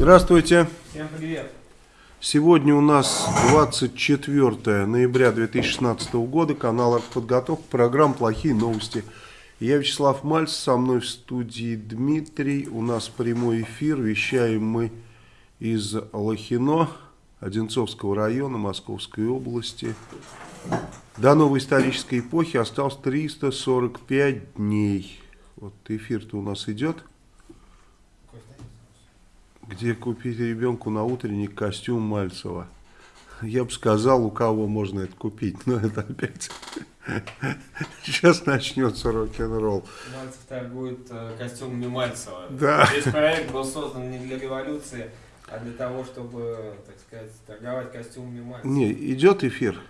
Здравствуйте. Всем привет. Сегодня у нас 24 ноября 2016 года, канал «Артподготовка», программа «Плохие новости». Я Вячеслав Мальц, со мной в студии Дмитрий. У нас прямой эфир, вещаем мы из Лохино, Одинцовского района, Московской области. До новой исторической эпохи осталось 345 дней. Вот эфир-то у нас идет. Где купить ребенку на утренник костюм Мальцева? Я бы сказал, у кого можно это купить, но это опять... Сейчас начнется рок-н-ролл. Мальцев торгует э, костюмами Мальцева. Да. Весь проект был создан не для революции, а для того, чтобы, так сказать, торговать костюмами Мальцева. Не, идет эфир?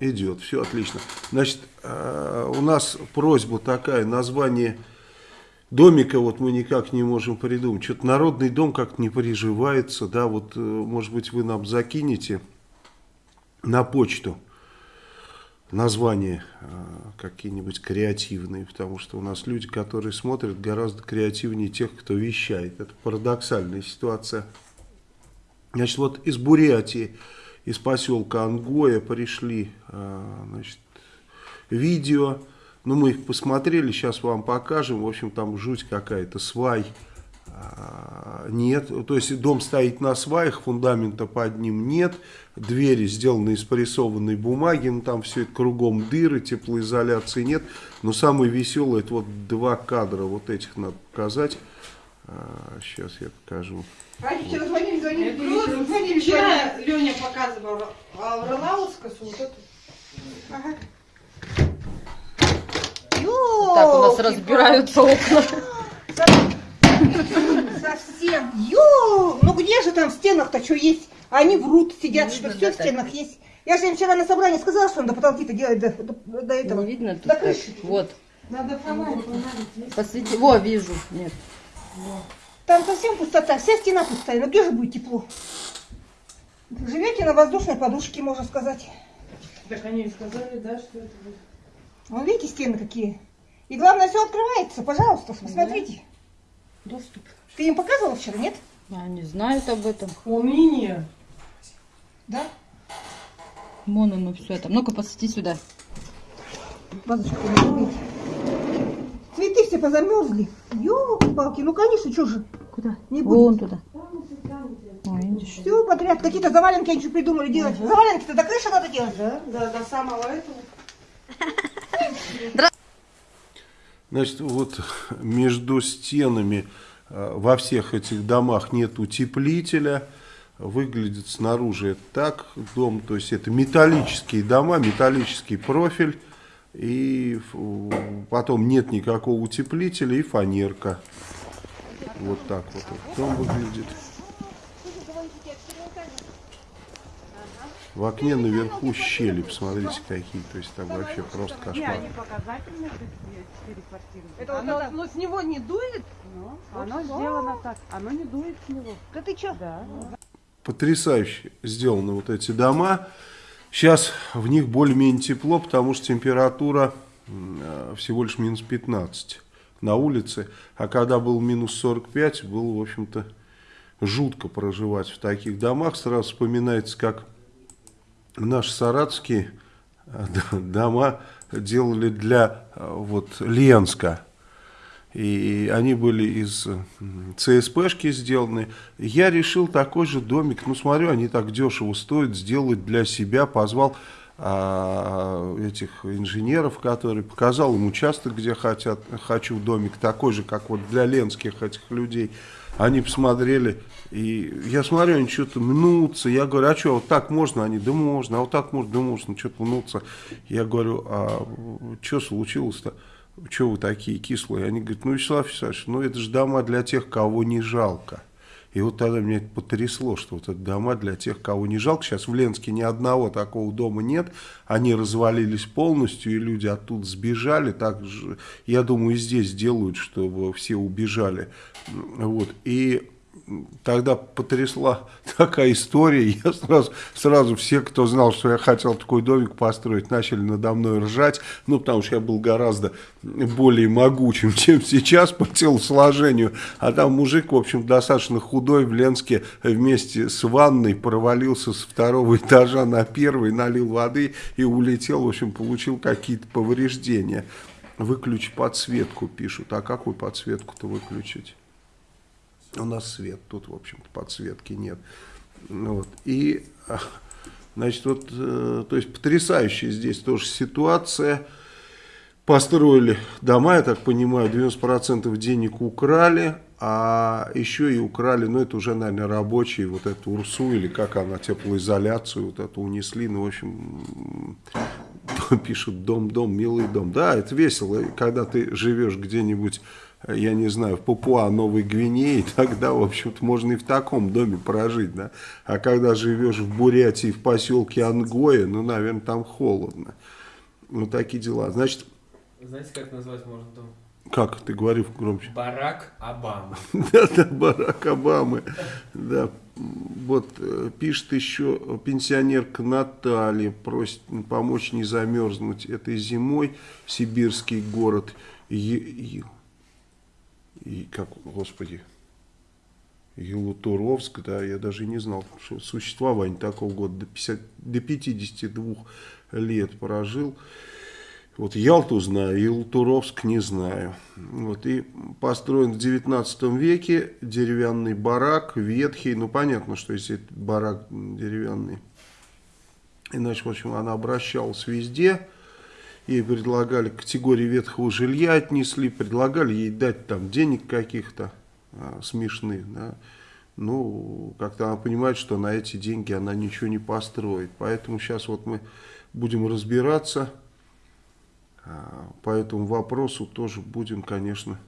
Идет, все отлично. Значит, э, у нас просьба такая, название домика вот мы никак не можем придумать. Что-то народный дом как-то не приживается, да, вот, э, может быть, вы нам закинете на почту названия э, какие-нибудь креативные, потому что у нас люди, которые смотрят, гораздо креативнее тех, кто вещает. Это парадоксальная ситуация. Значит, вот из Бурятии, из поселка Ангоя пришли э, значит, видео, ну мы их посмотрели, сейчас вам покажем, в общем там жуть какая-то, свай а, нет, то есть дом стоит на сваях, фундамента под ним нет, двери сделаны из прессованной бумаги, ну там все это кругом дыры, теплоизоляции нет, но самое веселое, это вот два кадра, вот этих надо показать, а, сейчас я покажу. Они вчера звонили, звонили, просто звонили. Вчера Леня показывал Авралаускасу, вот эту. Ага. Так у нас разбираются окна. Совсем. Ё! Ну где же там в стенах-то что есть? Они врут, сидят, что все в стенах есть. Я же им вчера на собрании сказала, что надо потолки-то делать до, до- до этого. Не видно тут До так. крыши. Вот. Надо фонарик, фонарик. Посвети. Во, вижу. Нет. Там совсем пустота, вся стена пустая. Ну где же будет тепло? Живете на воздушной подушке, можно сказать. Так они и сказали, да, что это будет. Вон видите стены какие? И главное, все открывается. Пожалуйста, посмотрите. Доступ. Ты им показывала вчера, нет? Они знают об этом. Умение. Да? Вон оно все там. Ну-ка, посвети сюда. Не видите. Цветы все позамерзли. Ёлки-палки, ну конечно, что же. Куда? Не Вон будет. туда. О, видишь? Все подряд, какие-то заваленки они что придумали делать. Заваленки-то до крыши надо делать. Да, да, до самого этого. Значит, вот между стенами э, во всех этих домах нет утеплителя. Выглядит снаружи так, дом, то есть это металлические дома, металлический профиль. И потом нет никакого утеплителя и фанерка. Вот так вот дом выглядит. В окне наверху щели, посмотрите какие, то есть там вообще просто кошмар. показательные четыре квартиры. Это оно, вот, но с него не дует? ну, оно сделано так, оно не дует с него. Да ты что? Да. потрясающе сделаны вот эти дома. Сейчас в них более-менее тепло, потому что температура э, всего лишь минус 15 на улице. А когда был минус 45, было, в общем-то, жутко проживать в таких домах. Сразу вспоминается, как наши саратовские э, дома делали для э, вот, Ленска. И они были из ЦСПшки сделаны. Я решил такой же домик, ну смотрю, они так дешево стоят, сделать для себя. Позвал а, этих инженеров, которые показал им участок, где хотят, хочу домик, такой же, как вот для ленских этих людей. Они посмотрели, и я смотрю, они что-то мнутся. Я говорю, а что, вот так можно? Они, да можно, а вот так можно, да можно, что-то мнутся. Я говорю, а что случилось-то? Чего вы такие кислые? Они говорят, ну, Вячеслав Вячеславович, ну, это же дома для тех, кого не жалко. И вот тогда меня это потрясло, что вот это дома для тех, кого не жалко. Сейчас в Ленске ни одного такого дома нет. Они развалились полностью, и люди оттуда сбежали. Так же, я думаю, и здесь делают, чтобы все убежали. Вот. И тогда потрясла такая история. Я сразу, сразу все, кто знал, что я хотел такой домик построить, начали надо мной ржать. Ну, потому что я был гораздо более могучим, чем сейчас по телосложению. А там мужик, в общем, достаточно худой в Ленске вместе с ванной провалился с второго этажа на первый, налил воды и улетел. В общем, получил какие-то повреждения. Выключи подсветку, пишут. А какую подсветку-то выключить? У нас свет, тут, в общем-то, подсветки нет. Ну вот. И, а, значит, вот, э, то есть, потрясающая здесь тоже ситуация. Построили дома, я так понимаю, 90% денег украли, а еще и украли, ну, это уже, наверное, рабочие, вот эту УРСУ, или как она, теплоизоляцию, вот эту унесли, ну, в общем, пишут дом-дом, милый дом. Да, это весело, когда ты живешь где-нибудь, я не знаю, в Папуа, Новой Гвинеи, тогда, в общем-то, можно и в таком доме прожить, да. А когда живешь в Бурятии, в поселке Ангоя, ну, наверное, там холодно. Вот такие дела. Значит... Знаете, как назвать можно дом? Как? Ты говори громче. Барак Обамы. Да-да, Барак Обамы. Да. Вот э, пишет еще пенсионерка Наталья, просит помочь не замерзнуть этой зимой. Сибирский город. И как, господи, Елутуровск, да, я даже не знал, что существование такого года до, 50, до 52 лет прожил. Вот Ялту знаю, Елтуровск не знаю. Вот, и построен в 19 веке деревянный барак, ветхий. Ну, понятно, что если это барак деревянный. Иначе, в общем, она обращалась везде. Ей предлагали категории ветхого жилья отнесли, предлагали ей дать там денег каких-то а, смешных. Да. Ну, как-то она понимает, что на эти деньги она ничего не построит. Поэтому сейчас вот мы будем разбираться а, по этому вопросу тоже будем, конечно,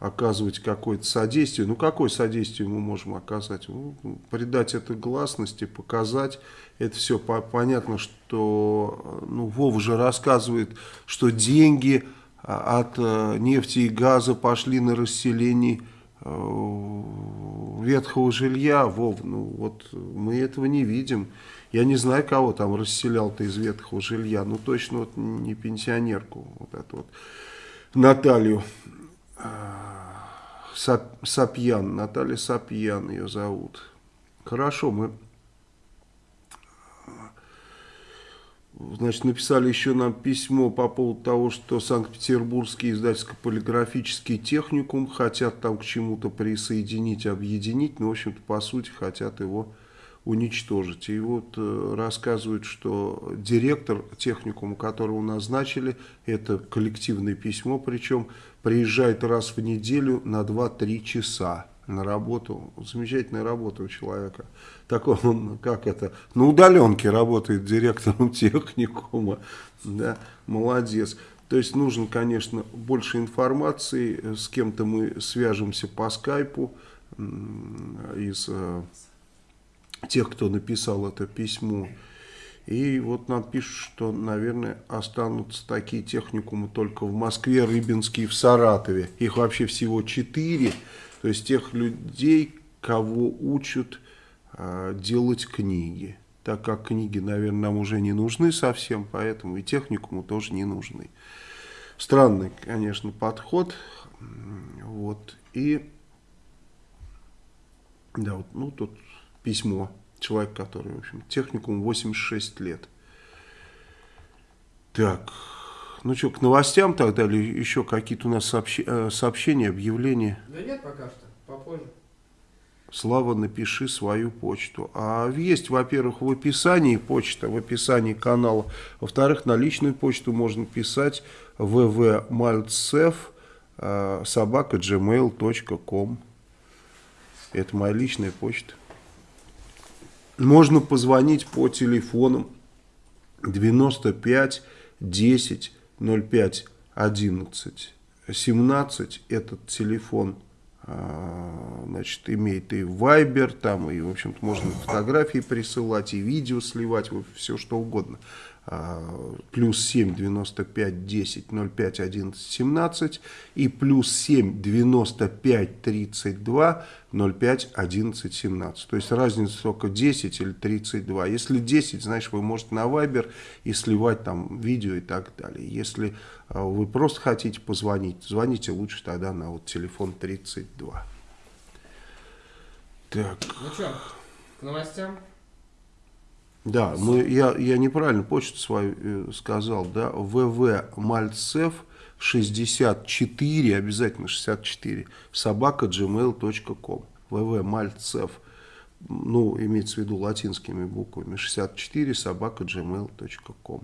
оказывать какое-то содействие. Ну, какое содействие мы можем оказать? Ну, придать это гласности, показать. Это все по понятно, что ну, Вова же рассказывает, что деньги а, от э, нефти и газа пошли на расселение э, ветхого жилья. Вов, ну вот мы этого не видим. Я не знаю, кого там расселял-то из ветхого жилья. Ну, точно вот не пенсионерку. Вот эту вот Наталью Сап, Сапьян. Наталья Сапьян ее зовут. Хорошо, мы... Значит, написали еще нам письмо по поводу того, что Санкт-Петербургский издательско-полиграфический техникум хотят там к чему-то присоединить, объединить. Ну, в общем-то, по сути, хотят его уничтожить. И вот э, рассказывают, что директор техникума, которого назначили, это коллективное письмо, причем приезжает раз в неделю на 2-3 часа на работу. Замечательная работа у человека. Такой он, как это, на удаленке работает директором техникума. Да, молодец. То есть нужно, конечно, больше информации. С кем-то мы свяжемся по скайпу из э, тех, кто написал это письмо. И вот нам пишут, что, наверное, останутся такие техникумы только в Москве, Рыбинске и в Саратове. Их вообще всего четыре. То есть тех людей, кого учат э, делать книги. Так как книги, наверное, нам уже не нужны совсем, поэтому и техникуму тоже не нужны. Странный, конечно, подход. Вот. И да, вот, ну тут письмо. Человек, который, в общем, техникум 86 лет. Так, ну что, к новостям тогда или еще какие-то у нас сообщ... Э, сообщения, объявления? Да нет пока что, попозже. Слава, напиши свою почту. А есть, во-первых, в описании почта, в описании канала. Во-вторых, на личную почту можно писать vvmaltsev э, собака gmail.com. Это моя личная почта. Можно позвонить по телефонам 95 10 05 11 17. Этот телефон а, значит, имеет и Viber, там, и, в общем-то, можно фотографии присылать, и видео сливать, все что угодно. А, плюс 7 95 10 05 11 17 и плюс 7 95 32 05 11 17. То есть разница только 10 или 32. Если 10, значит вы можете на Viber и сливать там видео и так далее. Если а, вы просто хотите позвонить, звоните лучше тогда на вот телефон 32. Так. Ну что, к новостям? Да, мы, я, я неправильно почту свою э, сказал, да, ВВ Мальцев 64, обязательно 64, собака gmail.com, ВВ Мальцев, ну, имеется в виду латинскими буквами, 64, собака gmail.com.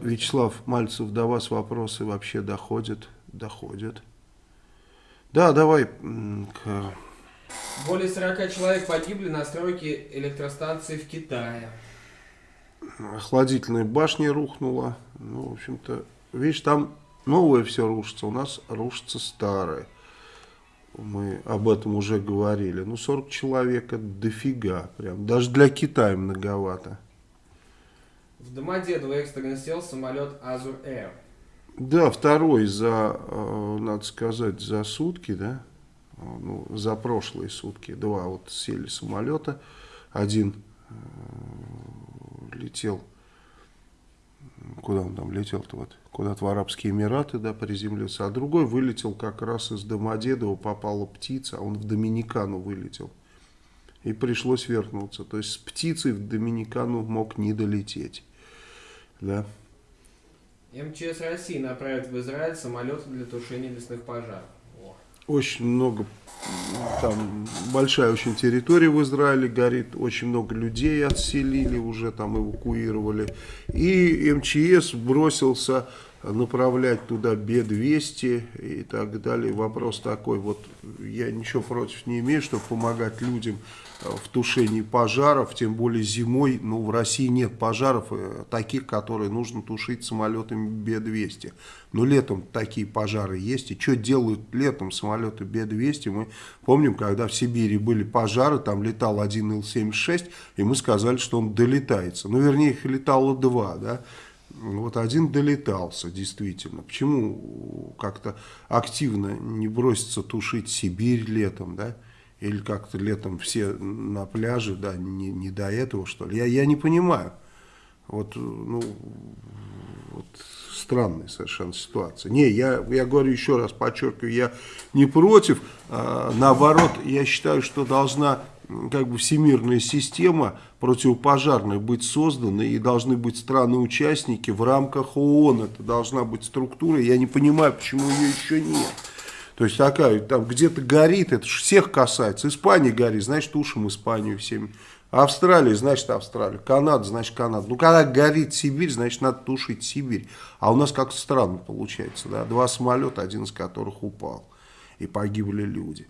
Вячеслав Мальцев, до вас вопросы вообще доходят? Доходят. Да, давай к Более 40 человек погибли на стройке электростанции в Китае. охладительной башни рухнула. Ну, в общем-то, видишь, там новое все рушится, у нас рушится старое. Мы об этом уже говорили. Ну, 40 человек это дофига. Прям. Даже для Китая многовато. В Домодедово экстренно сел самолет Азур Air. Да, второй за, э, надо сказать, за сутки, да, ну, за прошлые сутки. Два вот сели самолета. Один э, летел, куда он там летел-то вот, куда-то в Арабские Эмираты, да, приземлился, а другой вылетел как раз из Домодедова, попала птица, а он в Доминикану вылетел. И пришлось вернуться. То есть с птицей в Доминикану мог не долететь. Да. МЧС России направит в Израиль самолеты для тушения лесных пожаров. Очень много, там большая очень территория в Израиле горит, очень много людей отселили, уже там эвакуировали. И МЧС бросился направлять туда Б-200 и так далее. Вопрос такой, вот я ничего против не имею, чтобы помогать людям в тушении пожаров, тем более зимой, ну в России нет пожаров э, таких, которые нужно тушить самолетами Б-200. Но летом такие пожары есть, и что делают летом самолеты Б-200, мы помним, когда в Сибири были пожары, там летал один Ил-76, и мы сказали, что он долетается. Ну, вернее, их летало два, да, вот один долетался, действительно. Почему как-то активно не бросится тушить Сибирь летом, да? Или как-то летом все на пляже, да, не, не до этого, что ли? Я, я не понимаю. Вот, ну, вот странная совершенно ситуация. Не, я, я говорю еще раз, подчеркиваю, я не против. А, наоборот, я считаю, что должна как бы всемирная система противопожарная быть создана, и должны быть страны-участники в рамках ООН. Это должна быть структура. Я не понимаю, почему ее еще нет. То есть такая, там где-то горит, это всех касается. Испания горит, значит, тушим Испанию всеми. Австралия, значит, Австралия. Канада, значит, Канада. Ну, когда горит Сибирь, значит, надо тушить Сибирь. А у нас как-то странно получается, да. Два самолета, один из которых упал. И погибли люди.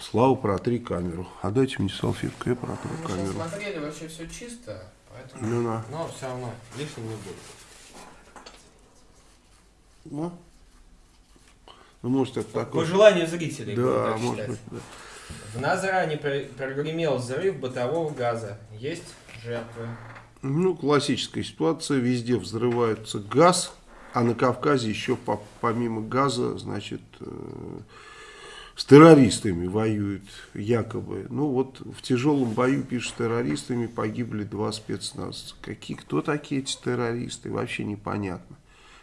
Слава, протри камеру. А дайте мне салфетку, я протру Мы камеру. смотрели, вообще все чисто, поэтому... Ну, да. Но все равно лишним не будет. Ну, ну, может, это По такое. желанию зрителей. Да, может быть, да. В Назране пр- прогремел взрыв бытового газа. Есть жертвы. Ну, классическая ситуация. Везде взрывается газ, а на Кавказе еще по- помимо газа, значит, э, с террористами воюют якобы. Ну, вот в тяжелом бою, пишут, с террористами погибли два спецназа. Какие, кто такие эти террористы, вообще непонятно.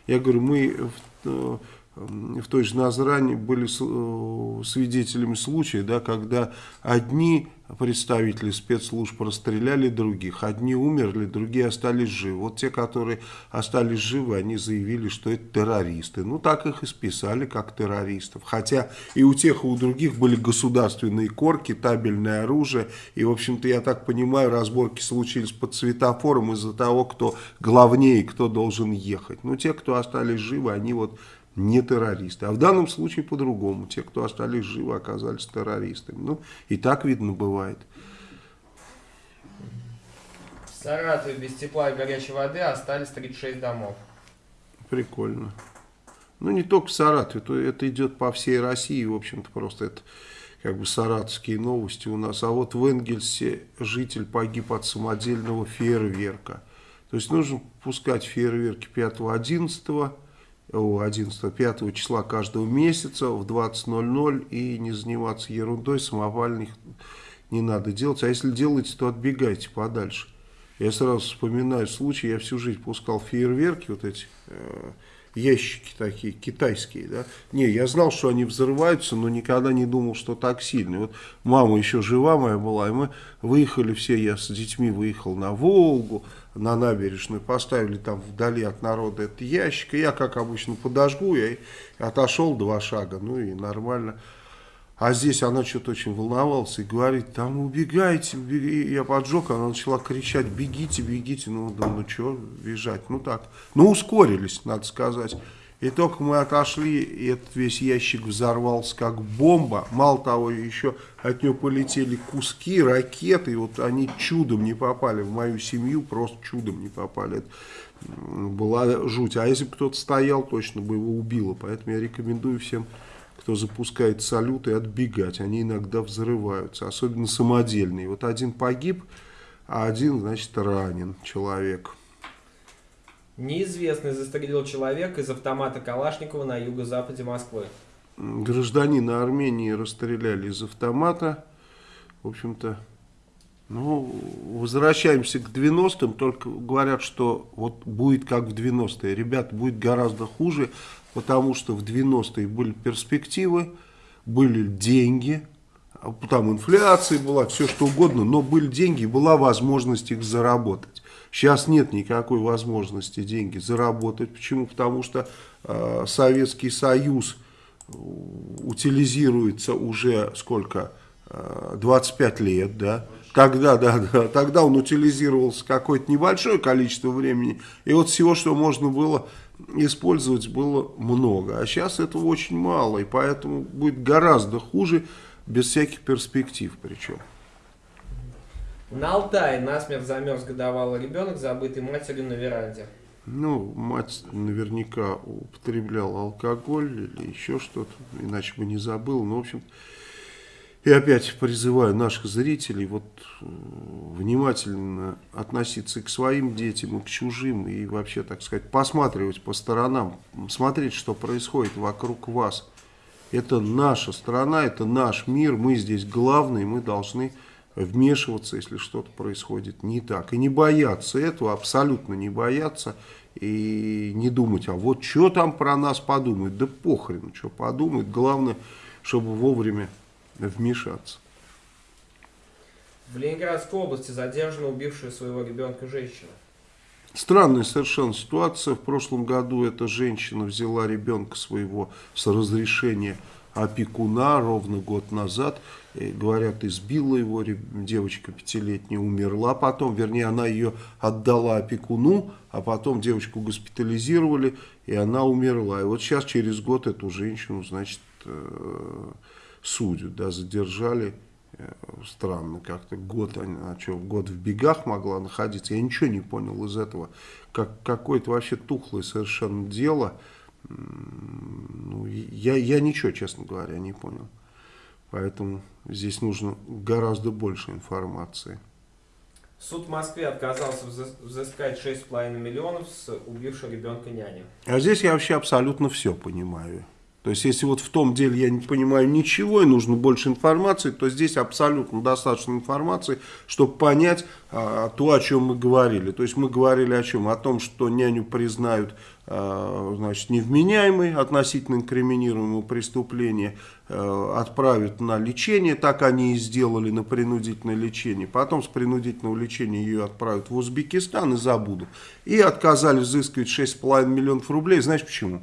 Я говорю, мы в, э, в той же Назране были э, свидетелями случая, да, когда одни представители спецслужб расстреляли других, одни умерли, другие остались живы. Вот те, которые остались живы, они заявили, что это террористы. Ну, так их и списали, как террористов. Хотя и у тех, и у других были государственные корки, табельное оружие. И, в общем-то, я так понимаю, разборки случились под светофором из-за того, кто главнее, кто должен ехать. Ну, те, кто остались живы, они вот не террористы. А в данном случае по-другому. Те, кто остались живы, оказались террористами. Ну, и так видно бывает. В Саратове без тепла и горячей воды остались 36 домов. Прикольно. Ну, не только в Саратове, то это идет по всей России, в общем-то, просто это как бы саратовские новости у нас. А вот в Энгельсе житель погиб от самодельного фейерверка. То есть нужно пускать фейерверки 5-11, 11 5 числа каждого месяца в 20.00 и не заниматься ерундой, самопальных не надо делать. А если делаете, то отбегайте подальше. Я сразу вспоминаю случай, я всю жизнь пускал фейерверки, вот эти э, ящики такие, китайские, да. Не, я знал, что они взрываются, но никогда не думал, что так сильно. Вот мама еще жива моя была, и мы выехали все, я с детьми выехал на Волгу, на набережную, поставили там вдали от народа этот ящик, и я, как обычно, подожгу, я отошел два шага, ну и нормально. А здесь она что-то очень волновалась и говорит, там убегайте, убегайте. Я поджег, она начала кричать, бегите, бегите. Ну, да, ну что бежать, ну так. Ну, ускорились, надо сказать. И только мы отошли, и этот весь ящик взорвался как бомба. Мало того, еще от него полетели куски, ракеты. И вот они чудом не попали в мою семью, просто чудом не попали. Это была жуть. А если бы кто-то стоял, точно бы его убило. Поэтому я рекомендую всем кто запускает салюты, отбегать. Они иногда взрываются, особенно самодельные. Вот один погиб, а один, значит, ранен человек. Неизвестный застрелил человека из автомата Калашникова на юго-западе Москвы. Гражданина Армении расстреляли из автомата. В общем-то, ну, возвращаемся к 90-м, только говорят, что вот будет как в 90-е. Ребят, будет гораздо хуже потому что в 90-е были перспективы, были деньги, там инфляция была, все что угодно, но были деньги, была возможность их заработать. Сейчас нет никакой возможности деньги заработать. Почему? Потому что э, Советский Союз утилизируется уже сколько? Э, 25 лет, да? Тогда, да, да, тогда он утилизировался какое-то небольшое количество времени. И вот всего, что можно было использовать было много. А сейчас этого очень мало, и поэтому будет гораздо хуже, без всяких перспектив причем. На Алтае насмерть замерз годовалый ребенок, забытый матерью на веранде. Ну, мать наверняка употребляла алкоголь или еще что-то, иначе бы не забыл. Но, в общем, и опять призываю наших зрителей вот э, внимательно относиться к своим детям, и к чужим, и вообще, так сказать, посматривать по сторонам, смотреть, что происходит вокруг вас. Это наша страна, это наш мир, мы здесь главные, мы должны вмешиваться, если что-то происходит не так. И не бояться этого, абсолютно не бояться, и не думать, а вот что там про нас подумают, да похрен, что подумают, главное, чтобы вовремя вмешаться. В Ленинградской области задержана убившая своего ребенка женщина. Странная совершенно ситуация. В прошлом году эта женщина взяла ребенка своего с разрешения опекуна ровно год назад. И, говорят, избила его, девочка пятилетняя умерла потом, вернее, она ее отдала опекуну, а потом девочку госпитализировали, и она умерла. И вот сейчас, через год, эту женщину, значит, э, судят, да, задержали. Э, странно как-то, год, а что, год в бегах могла находиться, я ничего не понял из этого. Как, какое-то вообще тухлое совершенно дело, ну, я, я ничего, честно говоря, не понял. Поэтому здесь нужно гораздо больше информации. Суд в Москве отказался взыскать 6,5 миллионов с убившего ребенка няни. А здесь я вообще абсолютно все понимаю. То есть, если вот в том деле я не понимаю ничего и нужно больше информации, то здесь абсолютно достаточно информации, чтобы понять а, то, о чем мы говорили. То есть, мы говорили о чем? О том, что няню признают а, значит, невменяемой относительно инкриминируемого преступления, а, отправят на лечение, так они и сделали на принудительное лечение. Потом с принудительного лечения ее отправят в Узбекистан и забудут. И отказались взыскивать 6,5 миллионов рублей. Знаешь почему?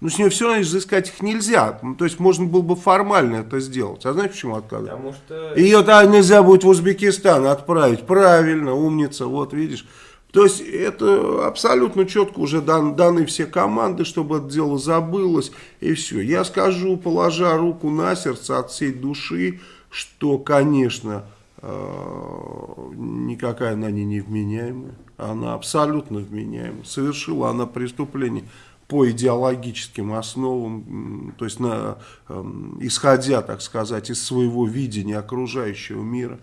Ну, с нее все равно изыскать их нельзя. Ну, то есть, можно было бы формально это сделать. А знаешь, почему отказали? Потому что... Ее то нельзя будет в Узбекистан отправить. Правильно, умница, вот видишь. То есть, это абсолютно четко уже дан, даны все команды, чтобы это дело забылось. И все. Я скажу, положа руку на сердце от всей души, что, конечно, э, никакая она не невменяемая. Она абсолютно вменяемая. Совершила она преступление по идеологическим основам, то есть на, исходя, так сказать, из своего видения окружающего мира.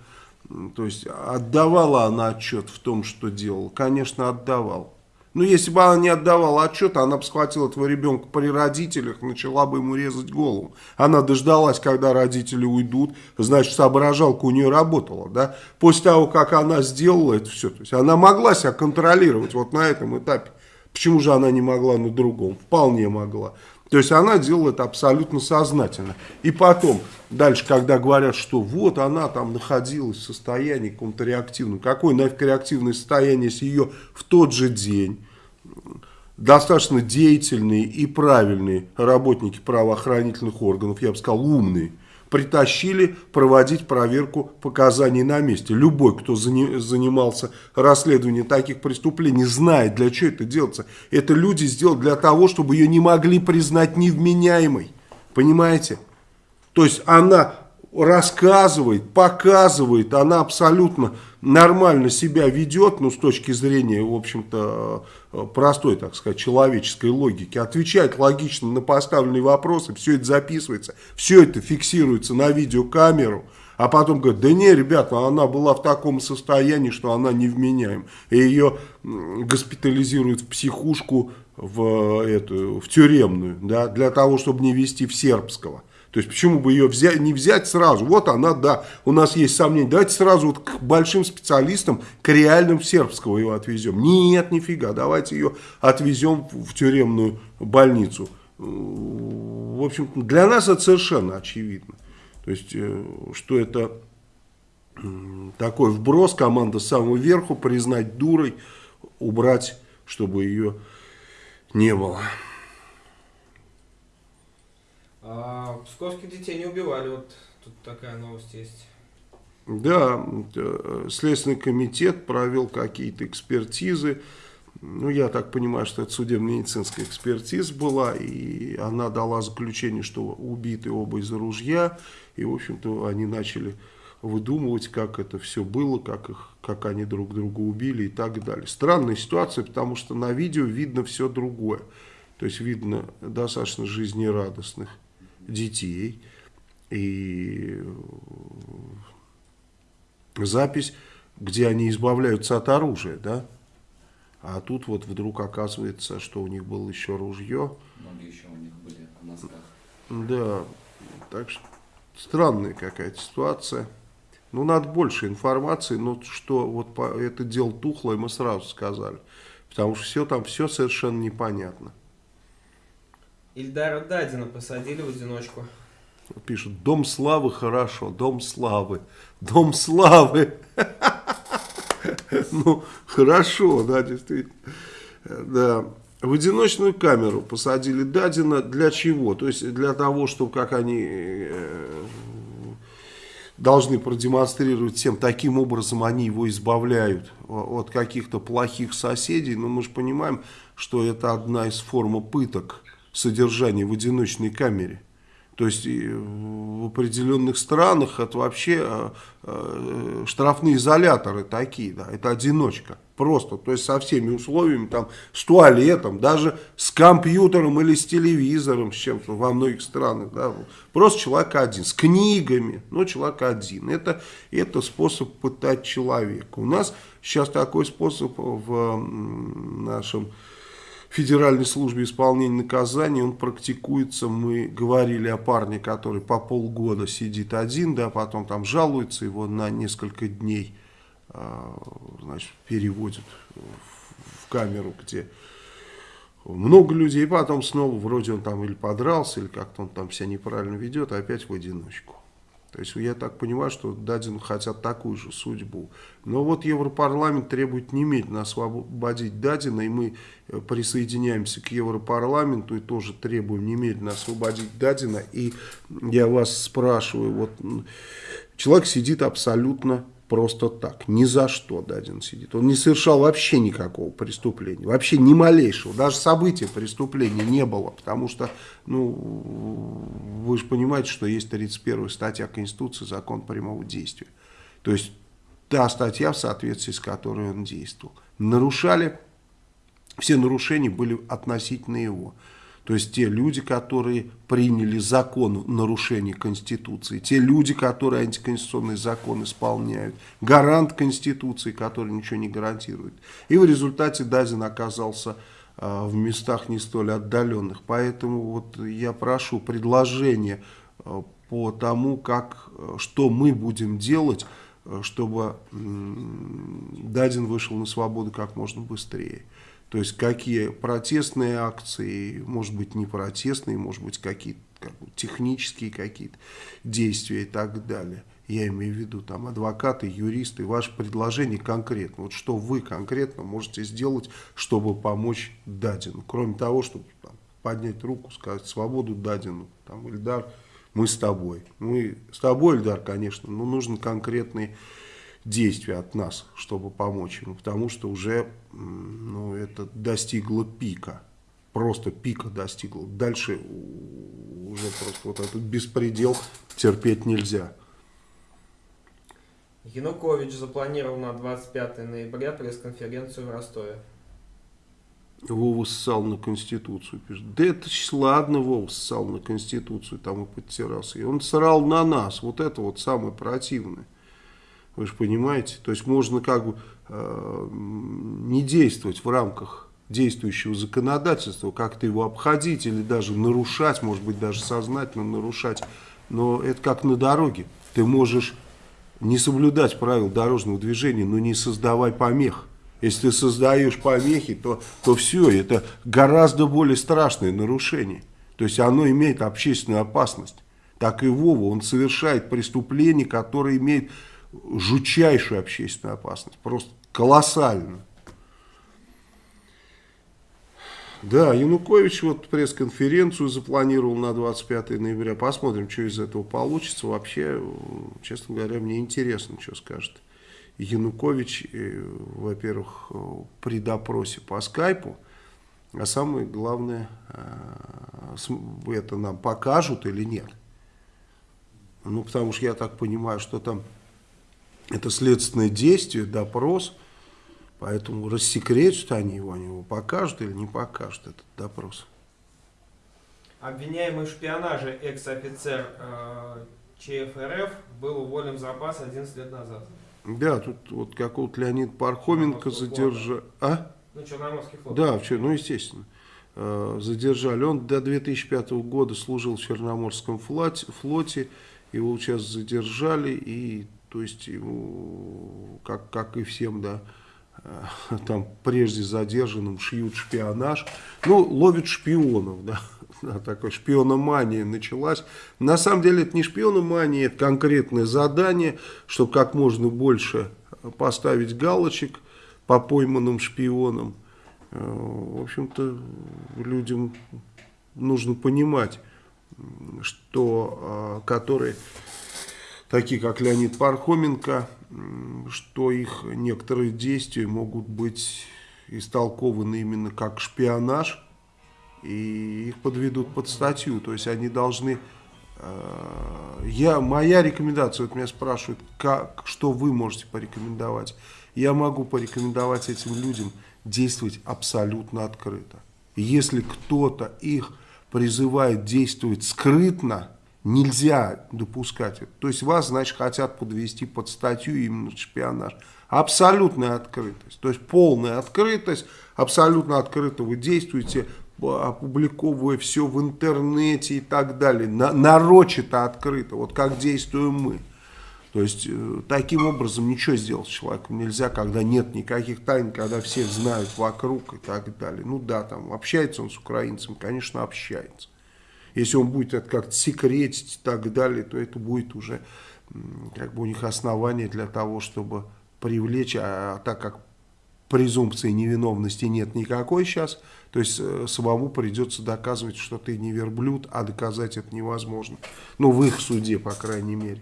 То есть отдавала она отчет в том, что делала? Конечно, отдавала. Но если бы она не отдавала отчет, она бы схватила этого ребенка при родителях, начала бы ему резать голову. Она дождалась, когда родители уйдут, значит, соображалка у нее работала. Да? После того, как она сделала это все, то есть она могла себя контролировать вот на этом этапе. Почему же она не могла на другом? Вполне могла. То есть она делала это абсолютно сознательно. И потом, дальше, когда говорят, что вот она там находилась в состоянии каком-то реактивном. Какое нафиг реактивное состояние, если ее в тот же день достаточно деятельные и правильные работники правоохранительных органов, я бы сказал умные, притащили проводить проверку показаний на месте. Любой, кто занимался расследованием таких преступлений, знает, для чего это делается. Это люди сделали для того, чтобы ее не могли признать невменяемой. Понимаете? То есть она рассказывает, показывает, она абсолютно нормально себя ведет, ну, с точки зрения, в общем-то, э, простой, так сказать, человеческой логики, отвечает логично на поставленные вопросы, все это записывается, все это фиксируется на видеокамеру, а потом говорит, да не, ребята, она была в таком состоянии, что она невменяем. И ее госпитализируют в психушку, в, эту, в тюремную, да, для того, чтобы не вести в сербского. То есть почему бы ее взять, не взять сразу? Вот она, да, у нас есть сомнения. Давайте сразу вот к большим специалистам, к реальным сербского ее отвезем. Нет, нифига, давайте ее отвезем в тюремную больницу. В общем, для нас это совершенно очевидно. То есть, э, что это такой вброс, команда с самого верху, признать дурой, убрать, чтобы ее не было. А псковских детей не убивали, вот тут такая новость есть. Да, э, Следственный комитет провел какие-то экспертизы. Ну, я так понимаю, что это судебно-медицинская экспертиза была, и она дала заключение, что убиты оба из ружья, и, в общем-то, они начали выдумывать, как это все было, как, их, как они друг друга убили и так далее. Странная ситуация, потому что на видео видно все другое. То есть видно достаточно жизнерадостных детей. И запись, где они избавляются от оружия, да? А тут вот вдруг оказывается, что у них было еще ружье. Ноги еще у них были в носках. Да, так что странная какая-то ситуация. Ну, надо больше информации, но что вот по, это дело тухлое, мы сразу сказали. Потому что все там, все совершенно непонятно. Ильдара Дадина посадили в одиночку. Пишут, дом славы хорошо, дом славы, дом славы. Ну, хорошо, да, действительно. Да. В одиночную камеру посадили Дадина. Для чего? То есть для того, чтобы, как они э, должны продемонстрировать всем, таким образом они его избавляют от каких-то плохих соседей. Но мы же понимаем, что это одна из форм пыток содержание в одиночной камере. То есть в определенных странах это вообще э, э, штрафные изоляторы такие, да, это одиночка. Просто, то есть со всеми условиями, там, с туалетом, даже с компьютером или с телевизором, с чем-то во многих странах, да, просто человек один, с книгами, но человек один. Это, это способ пытать человека. У нас сейчас такой способ в нашем Федеральной службе исполнения наказаний, он практикуется, мы говорили о парне, который по полгода сидит один, да, потом там жалуется, его на несколько дней а, значит, переводят в камеру, где много людей, потом снова вроде он там или подрался, или как-то он там себя неправильно ведет, опять в одиночку. То есть я так понимаю, что Дадину хотят такую же судьбу. Но вот Европарламент требует немедленно освободить Дадина, и мы э, присоединяемся к Европарламенту и тоже требуем немедленно освободить Дадина. И я вас спрашиваю, вот человек сидит абсолютно просто так, ни за что Дадин сидит. Он не совершал вообще никакого преступления, вообще ни малейшего, даже события преступления не было, потому что, ну, вы же понимаете, что есть 31 статья Конституции, закон прямого действия. То есть та статья, в соответствии с которой он действовал. Нарушали все нарушения были относительно его. То есть те люди, которые приняли закон нарушения Конституции, те люди, которые антиконституционный закон исполняют, гарант Конституции, который ничего не гарантирует. И в результате Дазин оказался э, в местах не столь отдаленных. Поэтому вот я прошу предложение э, по тому, как, э, что мы будем делать, чтобы Дадин вышел на свободу как можно быстрее. То есть какие протестные акции, может быть не протестные, может быть какие-то как бы, технические какие-то действия и так далее. Я имею в виду там адвокаты, юристы, ваше предложение конкретно. Вот что вы конкретно можете сделать, чтобы помочь Дадину. Кроме того, чтобы там, поднять руку, сказать свободу Дадину, там, Ильдар, мы с тобой. Мы с тобой, Ильдар, конечно, но нужны конкретные действия от нас, чтобы помочь ему, потому что уже ну, это достигло пика, просто пика достигло. Дальше уже просто вот этот беспредел терпеть нельзя. Янукович запланировал на 25 ноября пресс-конференцию в Ростове. Вова ссал на Конституцию, пишет. Да это ладно, Вова ссал на Конституцию, там и подтирался. И он срал на нас, вот это вот самое противное. Вы же понимаете? То есть можно как бы э, не действовать в рамках действующего законодательства, как-то его обходить или даже нарушать, может быть даже сознательно нарушать. Но это как на дороге. Ты можешь не соблюдать правил дорожного движения, но не создавай помех. Если ты создаешь помехи, то, то все, это гораздо более страшное нарушение. То есть оно имеет общественную опасность. Так и Вова, он совершает преступление, которое имеет жутчайшую общественную опасность. Просто колоссально. Да, Янукович вот пресс-конференцию запланировал на 25 ноября. Посмотрим, что из этого получится. Вообще, честно говоря, мне интересно, что скажет Янукович, э, во-первых, при допросе по скайпу. А самое главное, э, это нам покажут или нет. Ну, потому что я так понимаю, что там это следственное действие, допрос, поэтому рассекретят они его, они его покажут или не покажут этот допрос. Обвиняемый в шпионаже экс-офицер э, ЧФРФ был уволен в запас 11 лет назад. Да, тут вот какого-то Леонида Пархоменко задержали. А? Ну, Черноморский флот. Да, ну естественно. Э, задержали. Он до 2005 года служил в Черноморском флоте. Его сейчас задержали и то есть ему, как, как и всем, да, э, там прежде задержанным шьют шпионаж, ну, ловят шпионов, да, такая шпиономания началась. На самом деле это не шпиономания, это конкретное задание, чтобы как можно больше поставить галочек по пойманным шпионам. Э, в общем-то, людям нужно понимать, что э, которые такие как Леонид Пархоменко, что их некоторые действия могут быть истолкованы именно как шпионаж, и их подведут под статью. То есть они должны... Э, я, моя рекомендация, вот меня спрашивают, как, что вы можете порекомендовать. Я могу порекомендовать этим людям действовать абсолютно открыто. Если кто-то их призывает действовать скрытно, Нельзя допускать это. То есть вас, значит, хотят подвести под статью именно шпионаж. Абсолютная открытость. То есть полная открытость, абсолютно открыто вы действуете, опубликовывая все в интернете и так далее. На, нарочито открыто, вот как действуем мы. То есть э, таким образом ничего сделать с человеком нельзя, когда нет никаких тайн, когда все знают вокруг и так далее. Ну да, там общается он с украинцем, конечно, общается. Если он будет это как-то секретить и так далее, то это будет уже как бы у них основание для того, чтобы привлечь, а, а так как презумпции невиновности нет никакой сейчас, то есть э, самому придется доказывать, что ты не верблюд, а доказать это невозможно. Ну, в их суде, по крайней мере.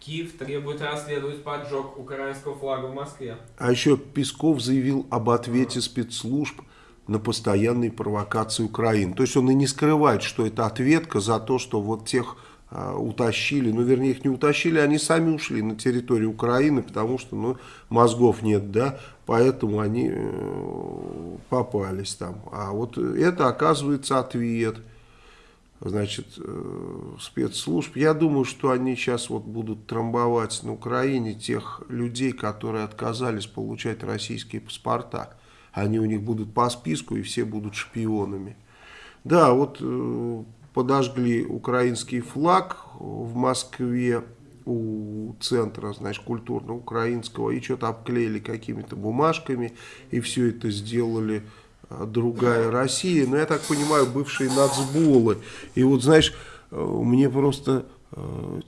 Киев требует расследовать поджог украинского флага в Москве. А еще Песков заявил об ответе спецслужб на постоянные провокации Украины. То есть он и не скрывает, что это ответка за то, что вот тех а, утащили, ну, вернее, их не утащили, они сами ушли на территорию Украины, потому что, ну, мозгов нет, да, поэтому они э, попались там. А вот это, оказывается, ответ, значит, э, спецслужб. Я думаю, что они сейчас вот будут трамбовать на Украине тех людей, которые отказались получать российские паспорта. Они у них будут по списку, и все будут шпионами. Да, вот э, подожгли украинский флаг в Москве у центра, значит, культурно-украинского, и что-то обклеили какими-то бумажками, и все это сделали а, другая Россия. Но я так понимаю, бывшие нацболы. И вот, знаешь, э, мне просто э,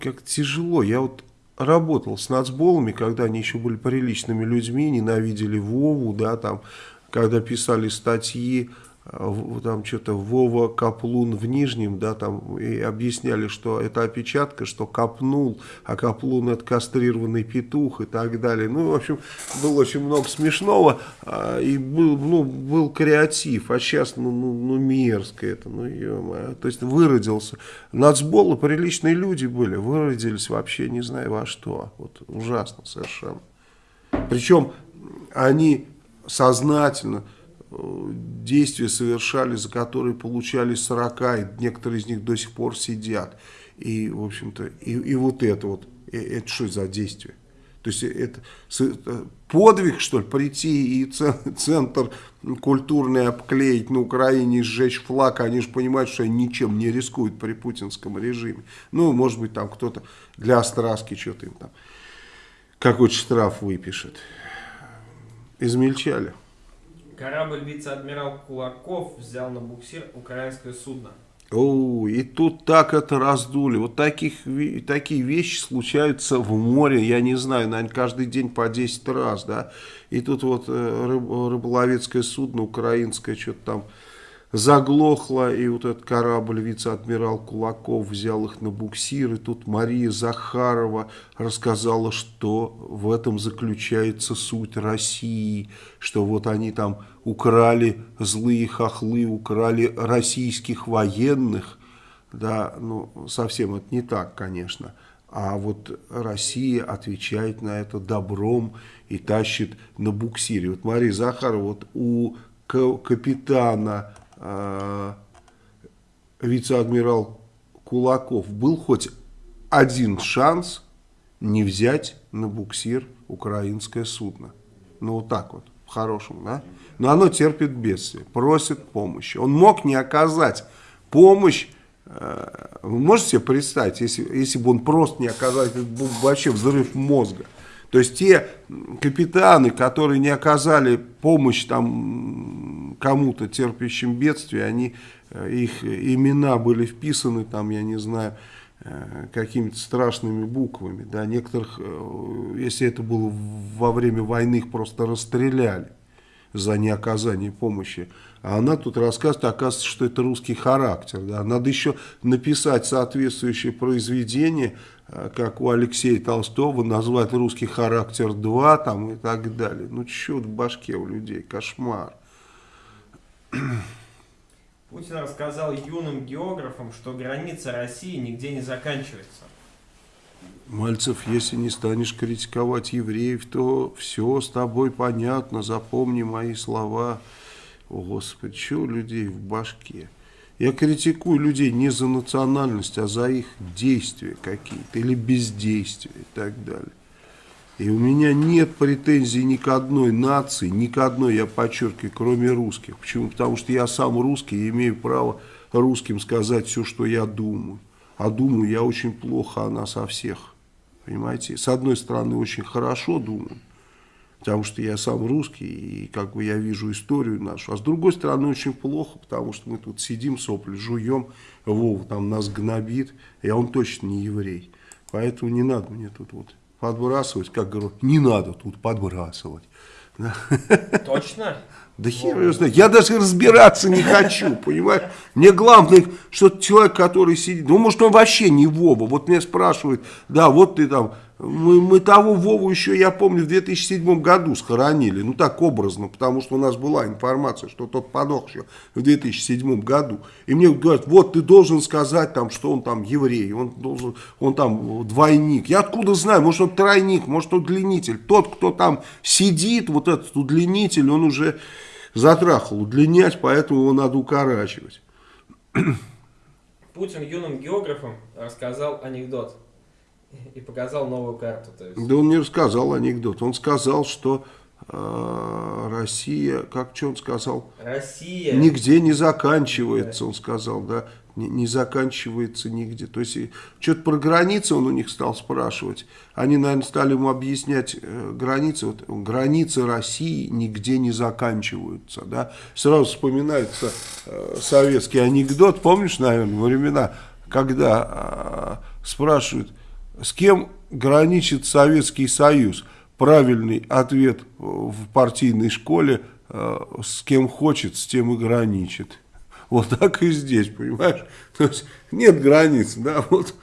как тяжело. Я вот работал с нацболами, когда они еще были приличными людьми, ненавидели Вову, да, там, когда писали статьи там что-то Вова Каплун в Нижнем, да, там и объясняли, что это опечатка, что копнул, а Каплун это кастрированный петух и так далее. Ну, в общем, было очень много смешного, а, и был, ну, был креатив, а сейчас, ну, ну, ну мерзко это, ну, ё то есть выродился. Нацболы приличные люди были, выродились вообще не знаю во что, вот ужасно совершенно. Причем они сознательно действия совершали, за которые получали 40, и некоторые из них до сих пор сидят. И, в общем-то, и, и вот это вот, это что за действие? То есть это подвиг, что ли, прийти и центр культурный обклеить на Украине, сжечь флаг, они же понимают, что они ничем не рискуют при путинском режиме. Ну, может быть, там кто-то для остраски что-то им там, какой-то штраф выпишет. Измельчали. Корабль вице-адмирал Кулаков взял на буксир украинское судно. О, и тут так это раздули. Вот таких, такие вещи случаются в море, я не знаю, наверное, каждый день по 10 раз, да. И тут вот э, рыб, рыболовецкое судно украинское, что-то там заглохло, и вот этот корабль вице-адмирал Кулаков взял их на буксир, и тут Мария Захарова рассказала, что в этом заключается суть России, что вот они там украли, злые хохлы, украли российских военных, да, ну, совсем это не так, конечно, а вот Россия отвечает на это добром и тащит на буксире. Вот Мария Захарова, вот у капитана вице-адмирал Кулаков, был хоть один шанс не взять на буксир украинское судно. Ну, вот так вот, по-хорошему, да? Но оно терпит бедствие, просит помощи. Он мог не оказать помощь, э, вы можете себе представить, если, если бы он просто не оказал, это был вообще взрыв мозга. То есть те капитаны, которые не оказали помощь там кому-то терпящим бедствие, они, э, их имена были вписаны там, я не знаю, э, какими-то страшными буквами. Да, некоторых, э, если это было во время войны, их просто расстреляли за неоказание помощи. А она тут рассказывает, оказывается, что это русский характер. Да. Надо еще написать соответствующее произведение, Э, как у Алексея Толстого, назвать русский характер 2 там, и так далее. Ну, что в башке у людей, кошмар. Путин рассказал юным географам, что граница России нигде не заканчивается. Мальцев, если не станешь критиковать евреев, то все с тобой понятно, запомни мои слова. О, Господи, что у людей в башке? Я критикую людей не за национальность, а за их действия какие-то или бездействия и так далее. И у меня нет претензий ни к одной нации, ни к одной, я подчеркиваю, кроме русских. Почему? Потому что я сам русский и имею право русским сказать все, что я думаю. А думаю я очень плохо о нас, о всех. Понимаете? С одной стороны, очень хорошо думаю, потому что я сам русский, и как бы я вижу историю нашу. А с другой стороны, очень плохо, потому что мы тут сидим, сопли жуем, Вова там нас гнобит, и он точно не еврей. Поэтому не надо мне тут вот подбрасывать, как говорю, не надо тут подбрасывать. Точно? Да хер я знаю. Я даже разбираться не хочу, понимаешь? Мне главное, что человек, который сидит, ну, может, он вообще не Вова. Вот меня спрашивают, да, вот ты там Мы, мы того Вову еще, я помню, в 2007 году схоронили. Ну, так образно, потому что у нас была информация, что тот подох еще в 2007 году. И мне говорят, вот ты должен сказать, там, что он там еврей, он, должен, он там двойник. Я откуда знаю, может он тройник, может он удлинитель. Тот, кто там сидит, вот этот удлинитель, он уже затрахал удлинять, поэтому его надо укорачивать. Путин юным географам рассказал анекдот и показал новую карту. То есть. Да он не рассказал анекдот. Он сказал, что э, Россия, как что он сказал? Россия. Нигде не заканчивается, он сказал, да. Не, заканчивается нигде. То есть, что-то про границы он у них стал спрашивать. Они, наверное, стали ему объяснять э, границы. Вот, границы России нигде не заканчиваются, да. Сразу вспоминается э, советский анекдот. Помнишь, наверное, времена, когда э, спрашивают, с кем граничит Советский Союз? Правильный ответ в партийной школе, э, с кем хочет, с тем и граничит. Вот так и здесь, понимаешь? То есть нет границ, да, вот.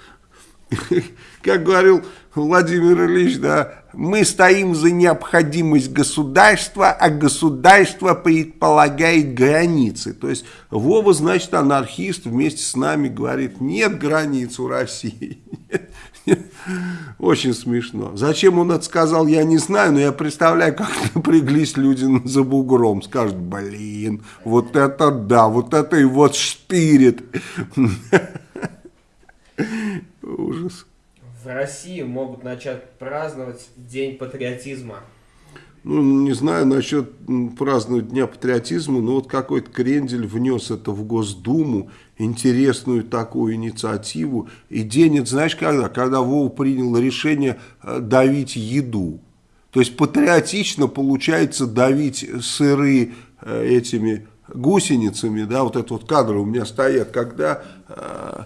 Как говорил Владимир Ильич, да, мы стоим за необходимость государства, а государство предполагает границы. То есть Вова, значит, анархист вместе с нами говорит, нет границ у России. Очень смешно. Зачем он это сказал, я не знаю, но я представляю, как напряглись люди за бугром. Скажут, блин, вот это да, вот это и вот штырит. Ужас. В России могут начать праздновать День патриотизма. Ну, не знаю насчет праздновать Дня патриотизма, но вот какой-то крендель внес это в Госдуму, интересную такую инициативу. И день, знаешь когда? Когда Вова принял решение э, давить еду. То есть патриотично получается давить сыры э, этими гусеницами, да, вот это вот кадры у меня стоят, когда... Э,